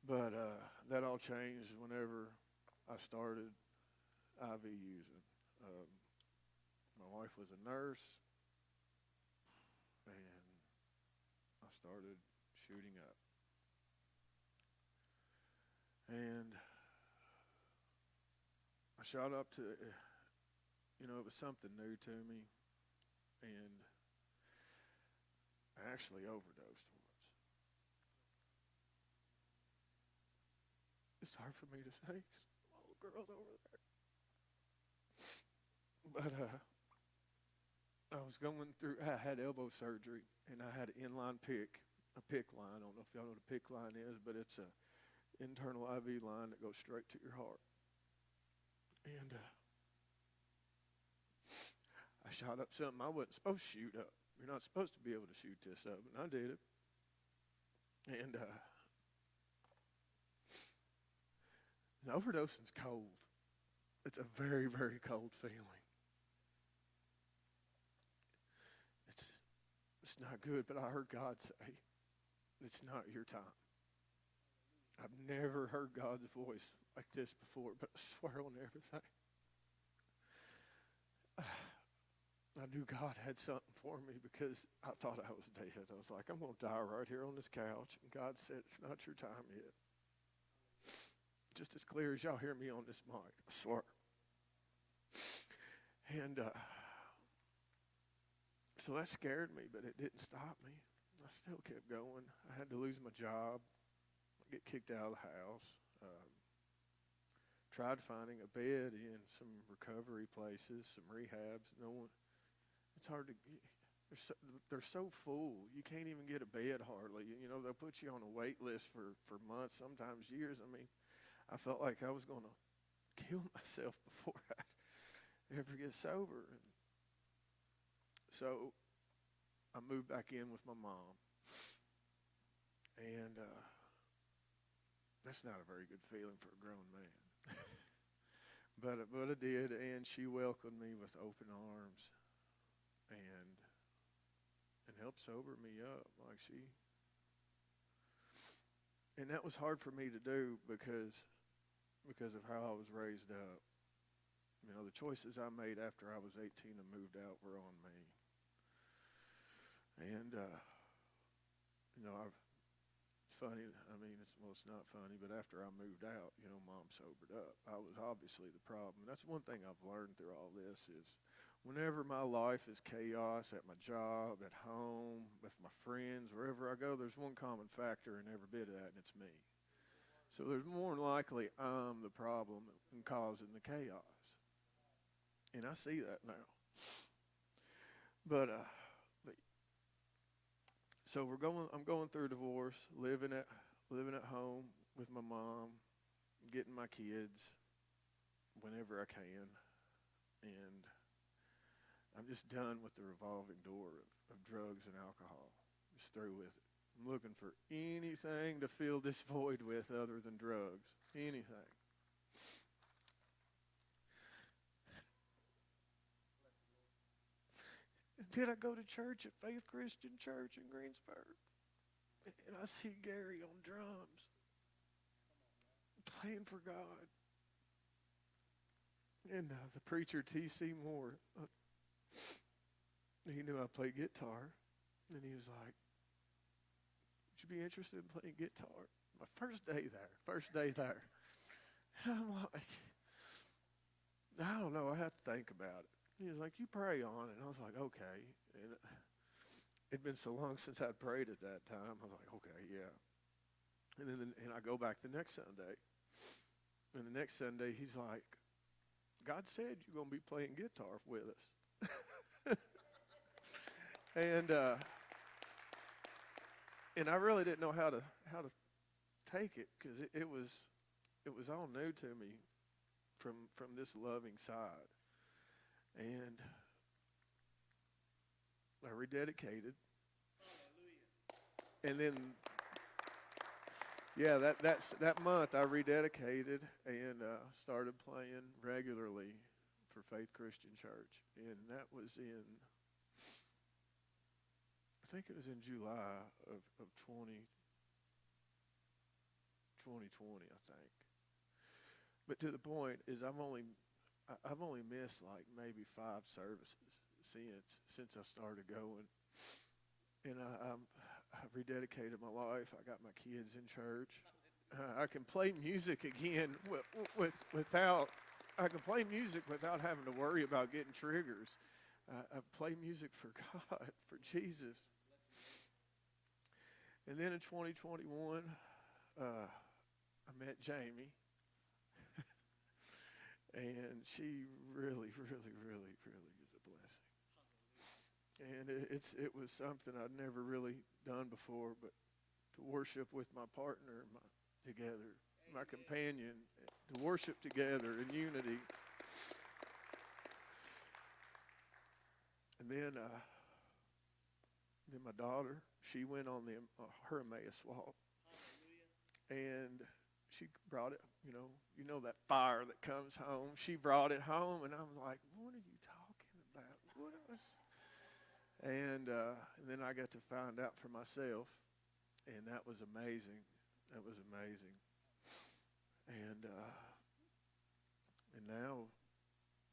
but uh, that all changed whenever I started IV using. Um, my wife was a nurse, and I started shooting up. And I shot up to, you know, it was something new to me, and I actually overdosed once. It's hard for me to say, little girl's over there. But uh, I was going through. I had elbow surgery, and I had an inline pick, a PICC line. I don't know if y'all know what a PICC line is, but it's a internal IV line that goes straight to your heart. And uh, I shot up something I wasn't supposed to shoot up. You're not supposed to be able to shoot this up, and I did it. And uh, overdosing's cold. It's a very, very cold feeling. It's it's not good, but I heard God say, "It's not your time." I've never heard God's voice like this before, but I swear on everything. I knew God had something for me because I thought I was dead. I was like, I'm going to die right here on this couch. And God said, It's not your time yet. Just as clear as y'all hear me on this mic, I swear. And uh, so that scared me, but it didn't stop me. I still kept going. I had to lose my job, get kicked out of the house. Um, tried finding a bed in some recovery places, some rehabs. No one. It's hard to. They're so, they're so full. You can't even get a bed hardly. You know they'll put you on a wait list for for months, sometimes years. I mean, I felt like I was going to kill myself before I ever get sober. And so I moved back in with my mom, and uh, that's not a very good feeling for a grown man. but but I did, and she welcomed me with open arms, and and helped sober me up like she. And that was hard for me to do because because of how I was raised up. You know, the choices I made after I was 18 and moved out were on me. And uh, you know, I've funny. I mean, it's well, it's not funny, but after I moved out, you know, mom sobered up. I was obviously the problem. That's one thing I've learned through all this is whenever my life is chaos at my job, at home, with my friends, wherever I go, there's one common factor in every bit of that, and it's me. So there's more than likely I'm the problem and causing the chaos. And I see that now. But uh so we're going I'm going through divorce, living at living at home with my mom, getting my kids whenever I can. And I'm just done with the revolving door of, of drugs and alcohol. Just through with it. I'm looking for anything to fill this void with other than drugs. Anything. Then I go to church at Faith Christian Church in Greensburg. And I see Gary on drums playing for God. And uh, the preacher, T.C. Moore, uh, he knew I played guitar. And he was like, Would you be interested in playing guitar? My first day there, first day there. And I'm like, I don't know. I have to think about it. He was like, You pray on. And I was like, Okay. And it'd been so long since I'd prayed at that time. I was like, Okay, yeah. And then and I go back the next Sunday. And the next Sunday, he's like, God said you're going to be playing guitar with us. and uh, and I really didn't know how to how to take it because it, it was it was all new to me from from this loving side. And I rededicated. And then yeah, that that's that month I rededicated and uh, started playing regularly for Faith Christian Church, and that was in I think it was in July of of 20, 2020, I think. But to the point is, I've only I- I've only missed like maybe five services since since I started going, and I, I'm I rededicated my life. I got my kids in church. Uh, I can play music again with, with, without. I can play music without having to worry about getting triggers. Uh, I play music for God, for Jesus. And then in 2021, uh, I met Jamie. And she really, really, really, really is a blessing. and it, it's it was something I'd never really done before. But to worship with my partner, my together, my companion, to worship together in unity. And then, uh, then my daughter, she went on the uh, her Emmaus walk, and she brought it. You know, you know that fire that comes home. She brought it home, and I'm like, "What are you talking about? What was?" And uh, and then I got to find out for myself, and that was amazing. That was amazing. And uh, and now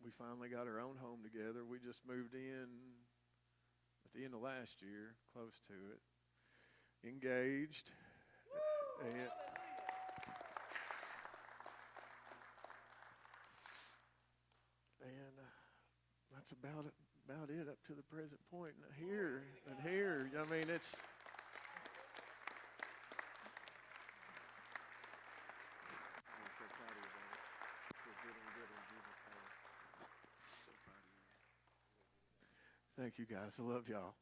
we finally got our own home together. We just moved in at the end of last year, close to it. Engaged. And, and uh, that's about it, about it up to the present point. And here and here, I mean, it's. Thank you guys. I love y'all.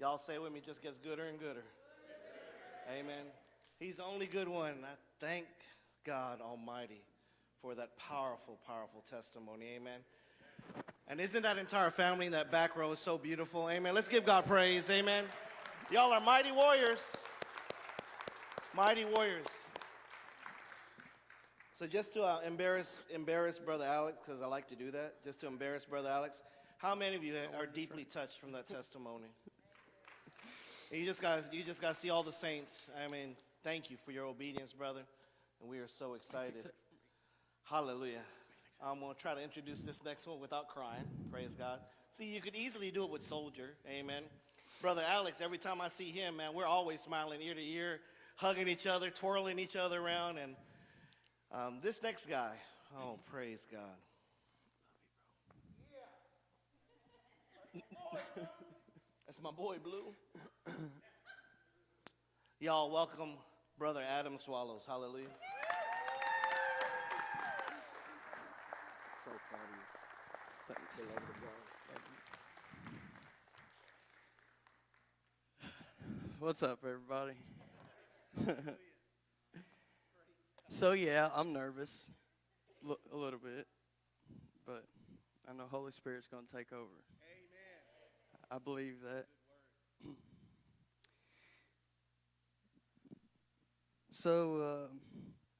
Y'all say with me, just gets gooder and gooder. Amen. He's the only good one. I thank God Almighty for that powerful, powerful testimony. Amen. And isn't that entire family in that back row so beautiful? Amen. Let's give God praise. Amen. Y'all are mighty warriors. Mighty warriors. So just to uh, embarrass embarrass brother Alex, because I like to do that, just to embarrass brother Alex. How many of you are deeply touched from that testimony? You just got you just got to see all the saints. I mean, thank you for your obedience, brother, and we are so excited. Hallelujah. I'm gonna try to introduce this next one without crying. Praise God. See, you could easily do it with Soldier. Amen. Brother Alex, every time I see him, man, we're always smiling ear to ear, hugging each other, twirling each other around, and um, this next guy, oh, praise God. That's my boy, Blue. Y'all welcome Brother Adam Swallows. Hallelujah. What's up, everybody? so yeah, I'm nervous, a little bit, but I know Holy Spirit's going to take over. Amen. I believe that. so, uh,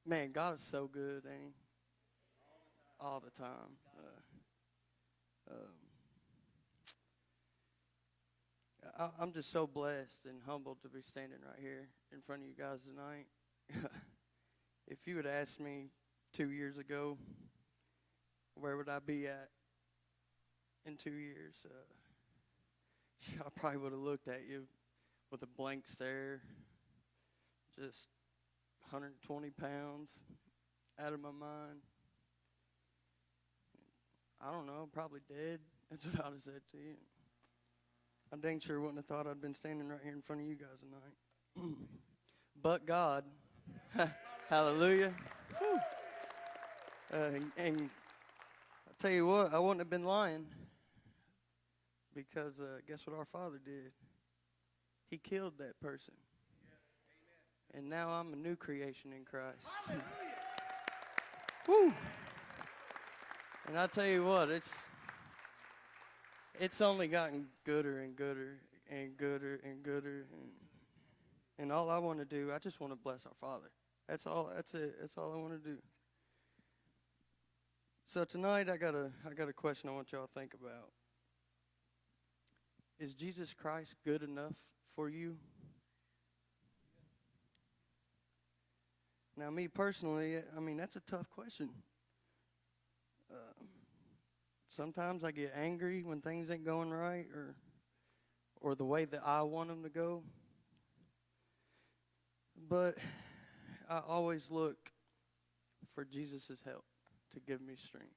man, God is so good, ain't He? All the time. Uh, um, I, I'm just so blessed and humbled to be standing right here in front of you guys tonight. if you had asked me two years ago, where would I be at in two years? Uh, I probably would have looked at you with a blank stare, just 120 pounds, out of my mind. I don't know, probably dead. That's what I'd have said to you. I dang sure wouldn't have thought I'd been standing right here in front of you guys tonight. but God, hallelujah. Uh, and, and I tell you what, I wouldn't have been lying because uh, guess what our Father did? He killed that person. And now I'm a new creation in Christ. Woo! And I tell you what, it's it's only gotten gooder and gooder and gooder and gooder and and all I want to do, I just want to bless our Father. That's all. That's it. That's all I want to do. So tonight, I got a I got a question I want y'all to think about. Is Jesus Christ good enough for you? Now, me personally, I mean that's a tough question. Um, sometimes I get angry when things ain't going right or or the way that I want them to go. But I always look for Jesus' help to give me strength.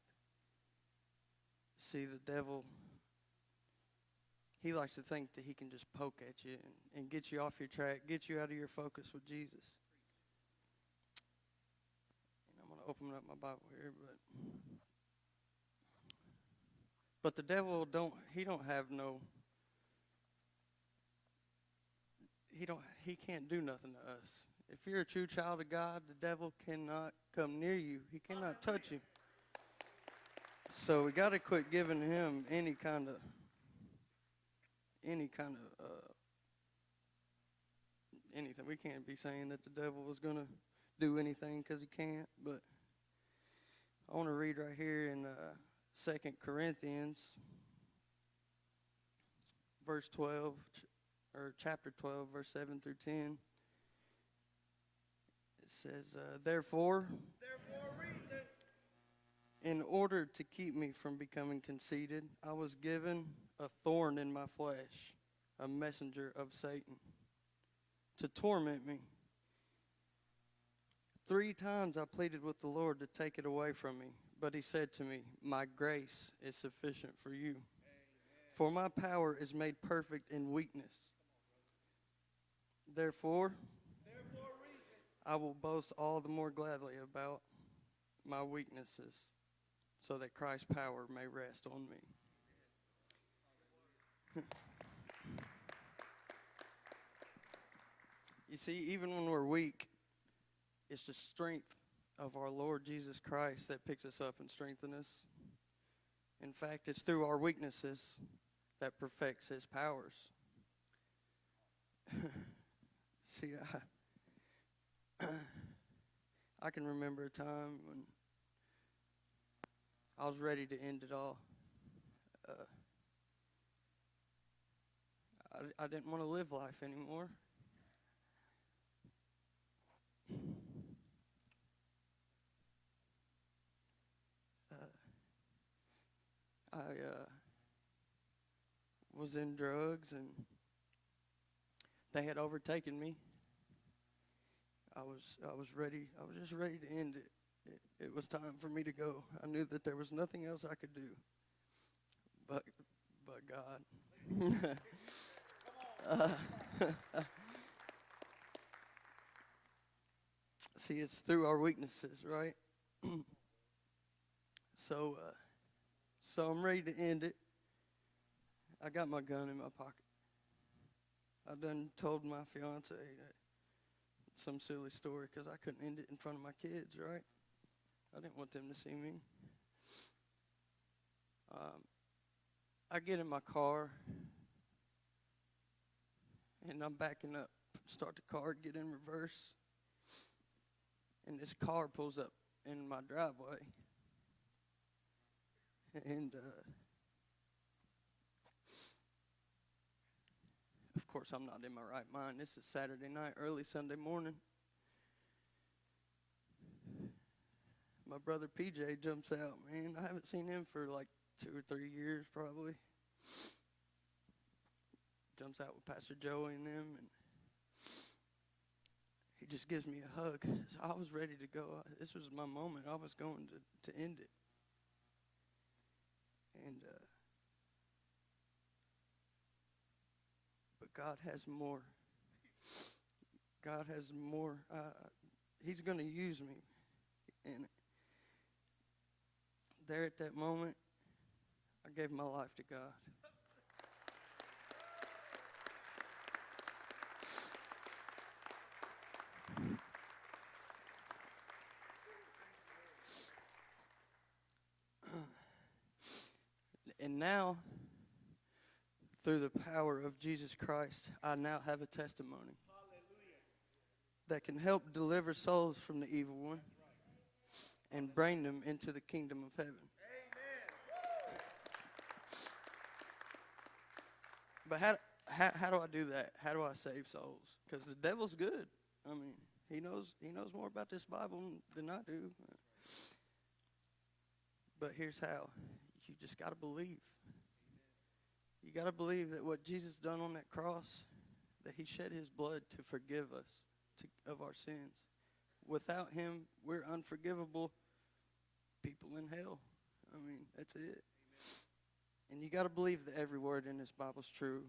See, the devil, he likes to think that he can just poke at you and, and get you off your track, get you out of your focus with Jesus. Open up my Bible here, but but the devil don't he don't have no he don't he can't do nothing to us. If you're a true child of God, the devil cannot come near you. He cannot touch you. So we got to quit giving him any kind of any kind of uh, anything. We can't be saying that the devil is going to do anything because he can't. But I want to read right here in uh, Second Corinthians, verse twelve, ch- or chapter twelve, verse seven through ten. It says, uh, "Therefore, in order to keep me from becoming conceited, I was given a thorn in my flesh, a messenger of Satan, to torment me. Three times I pleaded with the Lord to take it away from me, but he said to me, My grace is sufficient for you, for my power is made perfect in weakness. Therefore, I will boast all the more gladly about my weaknesses so that Christ's power may rest on me. you see, even when we're weak, it's the strength of our Lord Jesus Christ that picks us up and strengthens us. In fact, it's through our weaknesses that perfects his powers. see, I, I can remember a time when I was ready to end it all. Uh, I, I didn't want to live life anymore. I uh, was in drugs and they had overtaken me. I was I was ready. I was just ready to end it it, it was time for me to go. I knew that there was nothing else I could do. But, but God. Uh, see, it's through our weaknesses, right? so, uh, so I'm ready to end it. I got my gun in my pocket. I done told my fiance some silly story because I couldn't end it in front of my kids, right? I didn't want them to see me. Um, I get in my car and I'm backing up, start the car, get in reverse, and this car pulls up in my driveway. And uh, of course, I'm not in my right mind. This is Saturday night, early Sunday morning. my brother PJ jumps out, man. I haven't seen him for like two or three years, probably. Jumps out with Pastor Joey and them, and he just gives me a hug. So I was ready to go. This was my moment. I was going to, to end it. And, uh, but God has more. God has more. Uh, he's going to use me. And there at that moment, I gave my life to God. And now, through the power of Jesus Christ, I now have a testimony that can help deliver souls from the evil one and bring them into the kingdom of heaven. But how, how, how do I do that? How do I save souls? Because the devil's good. I mean, he knows he knows more about this Bible than I do. But here's how: you just got to believe. You got to believe that what Jesus done on that cross, that He shed His blood to forgive us to, of our sins. Without Him, we're unforgivable people in hell. I mean, that's it. And you got to believe that every word in this Bible's true.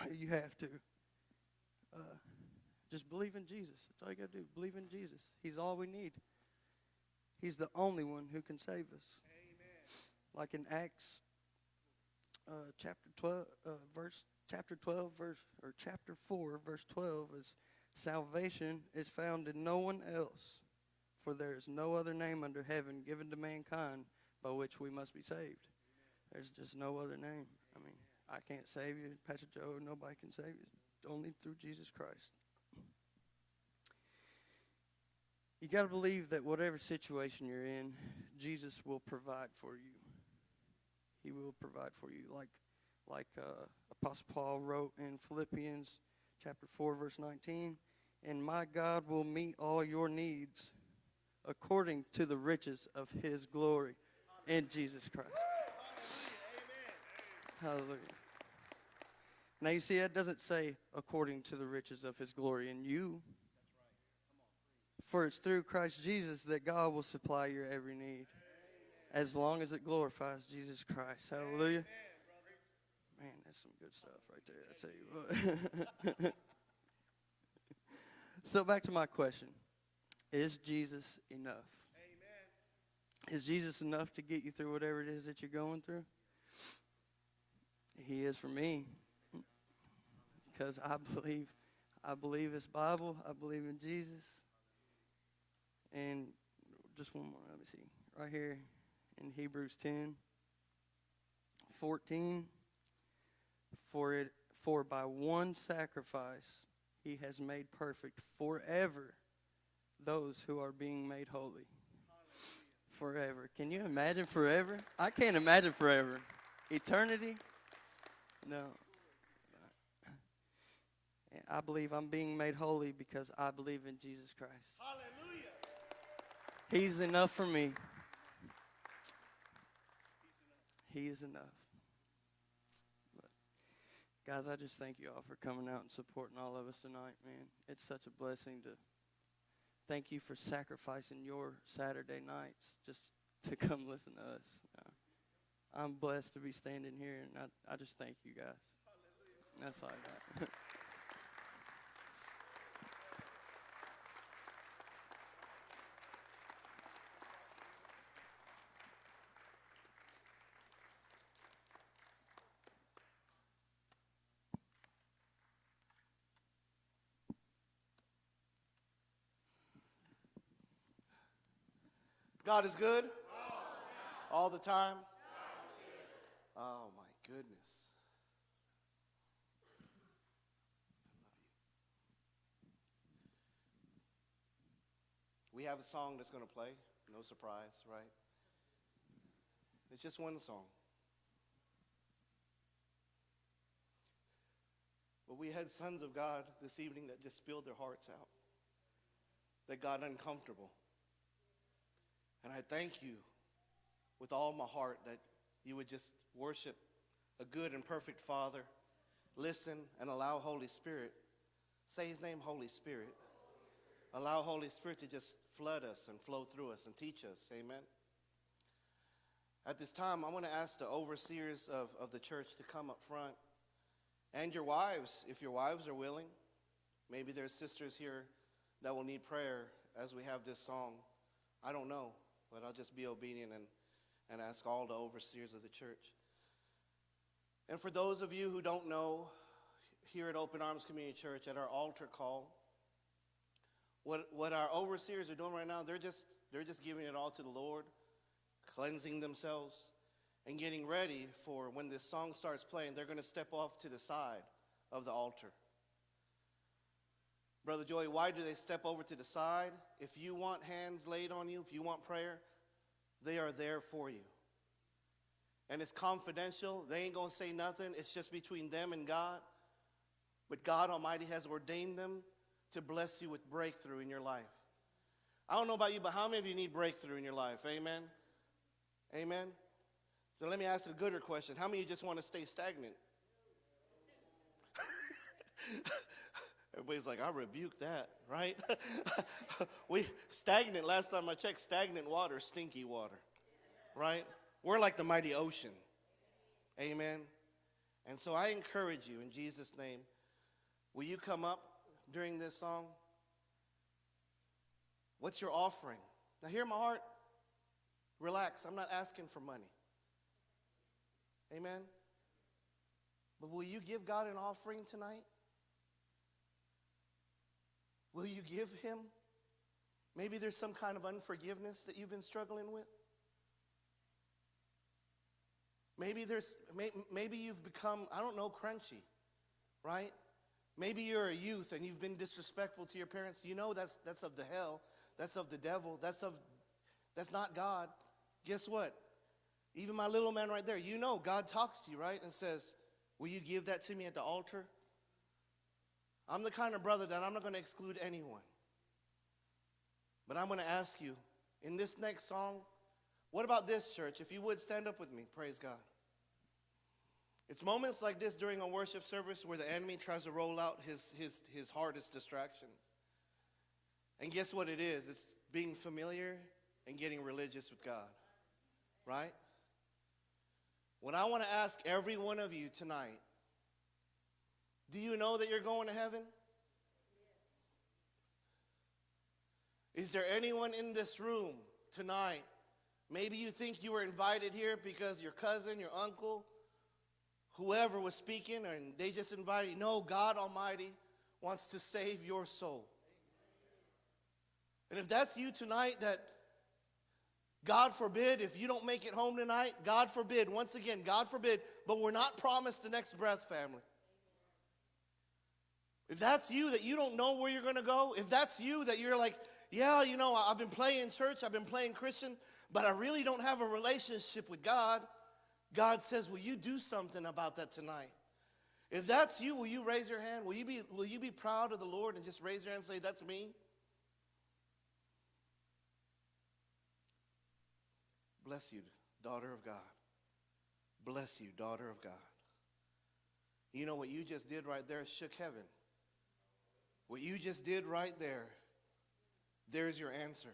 Amen. You have to. Uh, just believe in Jesus. That's all you got to do. Believe in Jesus. He's all we need. He's the only one who can save us. Like in Acts uh, chapter 12, uh, verse chapter 12, verse or chapter 4, verse 12 is salvation is found in no one else, for there is no other name under heaven given to mankind by which we must be saved. There's just no other name. I mean, I can't save you, Pastor Joe. Nobody can save you. Only through Jesus Christ. You got to believe that whatever situation you're in, Jesus will provide for you. He will provide for you, like like uh, Apostle Paul wrote in Philippians chapter four, verse nineteen. And my God will meet all your needs according to the riches of His glory in Jesus Christ. Hallelujah. Now you see, that doesn't say according to the riches of His glory in you. For it's through Christ Jesus that God will supply your every need. As long as it glorifies Jesus Christ. Hallelujah. Man, that's some good stuff right there. I tell you what. so back to my question. Is Jesus enough? Is Jesus enough to get you through whatever it is that you're going through? He is for me. Because I believe I believe his Bible, I believe in Jesus. And just one more, let me see. Right here in Hebrews 10 14 for it for by one sacrifice he has made perfect forever those who are being made holy. Forever. Can you imagine forever? I can't imagine forever. Eternity? No. I believe i'm being made holy because i believe in jesus christ. Hallelujah. He's enough for me. He is enough. But guys, I just thank you all for coming out and supporting all of us tonight, man. It's such a blessing to thank you for sacrificing your Saturday nights just to come listen to us. I'm blessed to be standing here, and I, I just thank you guys. That's all I got. God is good? All the time? Oh, my goodness. We have a song that's going to play. No surprise, right? It's just one song. But we had sons of God this evening that just spilled their hearts out, that got uncomfortable. And I thank you with all my heart that you would just worship a good and perfect Father, listen and allow Holy Spirit, say his name, Holy Spirit. Allow Holy Spirit to just flood us and flow through us and teach us. Amen. At this time, I want to ask the overseers of, of the church to come up front and your wives, if your wives are willing. Maybe there's sisters here that will need prayer as we have this song. I don't know, but I'll just be obedient and, and ask all the overseers of the church. And for those of you who don't know, here at Open Arms Community Church, at our altar call, what, what our overseers are doing right now, they're just, they're just giving it all to the Lord, cleansing themselves, and getting ready for when this song starts playing, they're going to step off to the side of the altar. Brother Joey, why do they step over to the side? If you want hands laid on you, if you want prayer, they are there for you. And it's confidential. They ain't going to say nothing. It's just between them and God. But God Almighty has ordained them to bless you with breakthrough in your life. I don't know about you, but how many of you need breakthrough in your life? Amen? Amen? So let me ask a gooder question. How many of you just want to stay stagnant? Everybody's like, I rebuke that, right? we stagnant, last time I checked, stagnant water, stinky water. Right? We're like the mighty ocean. Amen. And so I encourage you in Jesus' name, will you come up during this song? What's your offering? Now hear my heart. Relax. I'm not asking for money. Amen. But will you give God an offering tonight? Will you give Him? Maybe there's some kind of unforgiveness that you've been struggling with. Maybe there's may, maybe you've become I don't know crunchy, right? Maybe you're a youth and you've been disrespectful to your parents. You know that's that's of the hell. That's of the devil. That's of that's not God. Guess what? Even my little man right there, you know God talks to you, right? And says, "Will you give that to me at the altar?" I'm the kind of brother that I'm not going to exclude anyone. But I'm going to ask you in this next song, what about this church? If you would stand up with me, praise God. It's moments like this during a worship service where the enemy tries to roll out his, his, his hardest distractions. And guess what it is? It's being familiar and getting religious with God, right? What I want to ask every one of you tonight do you know that you're going to heaven? Is there anyone in this room tonight? Maybe you think you were invited here because your cousin, your uncle, whoever was speaking, and they just invited you. No, God Almighty wants to save your soul. And if that's you tonight, that God forbid, if you don't make it home tonight, God forbid, once again, God forbid, but we're not promised the next breath, family. If that's you, that you don't know where you're going to go, if that's you, that you're like, yeah, you know, I've been playing church, I've been playing Christian, but I really don't have a relationship with God, God says, will you do something about that tonight? If that's you, will you raise your hand? Will you be, will you be proud of the Lord and just raise your hand and say, that's me? Bless you, daughter of God. Bless you, daughter of God. You know what you just did right there shook heaven. What you just did right there, there's your answer.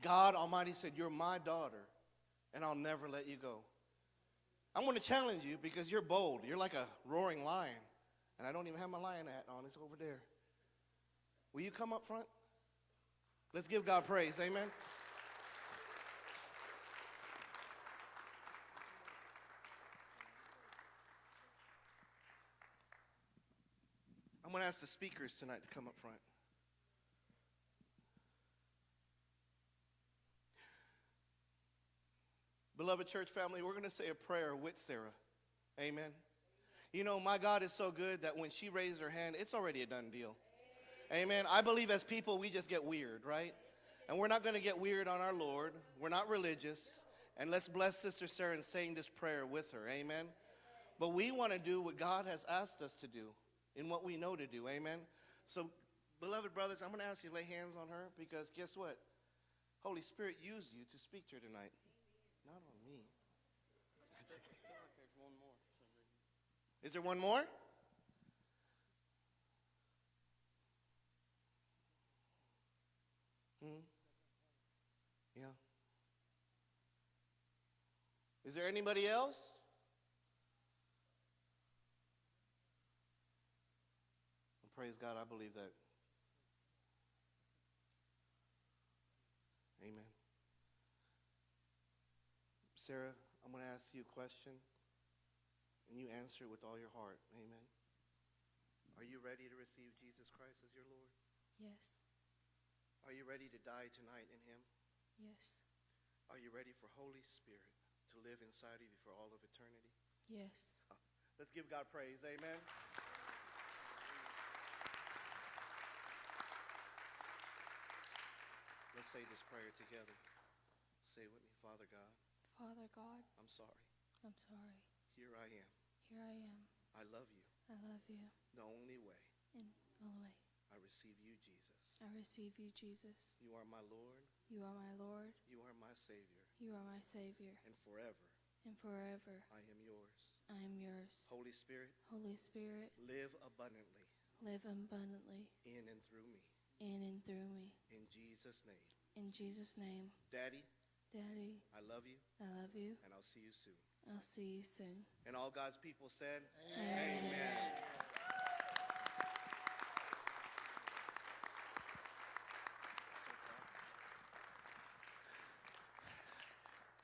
God Almighty said, You're my daughter, and I'll never let you go. I'm going to challenge you because you're bold. You're like a roaring lion. And I don't even have my lion hat on, it's over there. Will you come up front? Let's give God praise. Amen. I'm going to ask the speakers tonight to come up front. Beloved church family, we're going to say a prayer with Sarah. Amen. You know, my God is so good that when she raised her hand, it's already a done deal. Amen. I believe as people, we just get weird, right? And we're not going to get weird on our Lord. We're not religious. And let's bless Sister Sarah in saying this prayer with her. Amen. But we want to do what God has asked us to do in what we know to do. Amen. So, beloved brothers, I'm going to ask you to lay hands on her because guess what? Holy Spirit used you to speak to her tonight. Not on me. Is there one more? Hmm? Yeah. Is there anybody else? Well, praise God, I believe that. Amen. Sarah, I'm going to ask you a question, and you answer it with all your heart. Amen. Are you ready to receive Jesus Christ as your Lord? Yes, Are you ready to die tonight in Him? yes, Are you ready for Holy Spirit to live inside of you for all of eternity? yes. Uh, let's give God praise. Amen. Let's say this prayer together. Say with me, Father God, Father God, I'm sorry. I'm sorry. Here I am. Here I am. I love you. I love you. The only way In all the way, I receive you, Jesus. I receive you, Jesus. You are my Lord. You are my Lord. You are my Savior. You are my Savior. And forever, And forever, I am yours. I am yours. Holy Spirit, Holy Spirit, live abundantly live abundantly in and through me. In and through me. In Jesus' name. In Jesus' name, Daddy, Daddy, I love you, I love you. and I'll see you soon. I'll see you soon. And all God's people said, Amen.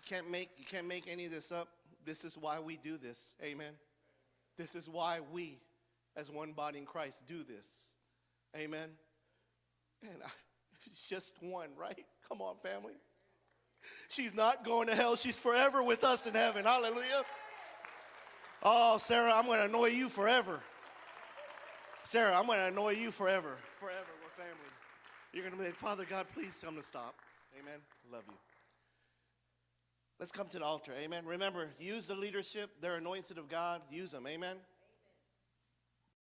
can't make you can't make any of this up. This is why we do this. Amen. This is why we, as one body in Christ, do this. Amen. And I, it's just one, right? Come on, family. She's not going to hell. She's forever with us in heaven. Hallelujah. Oh, Sarah, I'm going to annoy you forever. Sarah, I'm going to annoy you forever. Forever. We're family. You're going to be like, Father God, please tell them to stop. Amen. Love you. Let's come to the altar. Amen. Remember, use the leadership. They're anointed of God. Use them. Amen.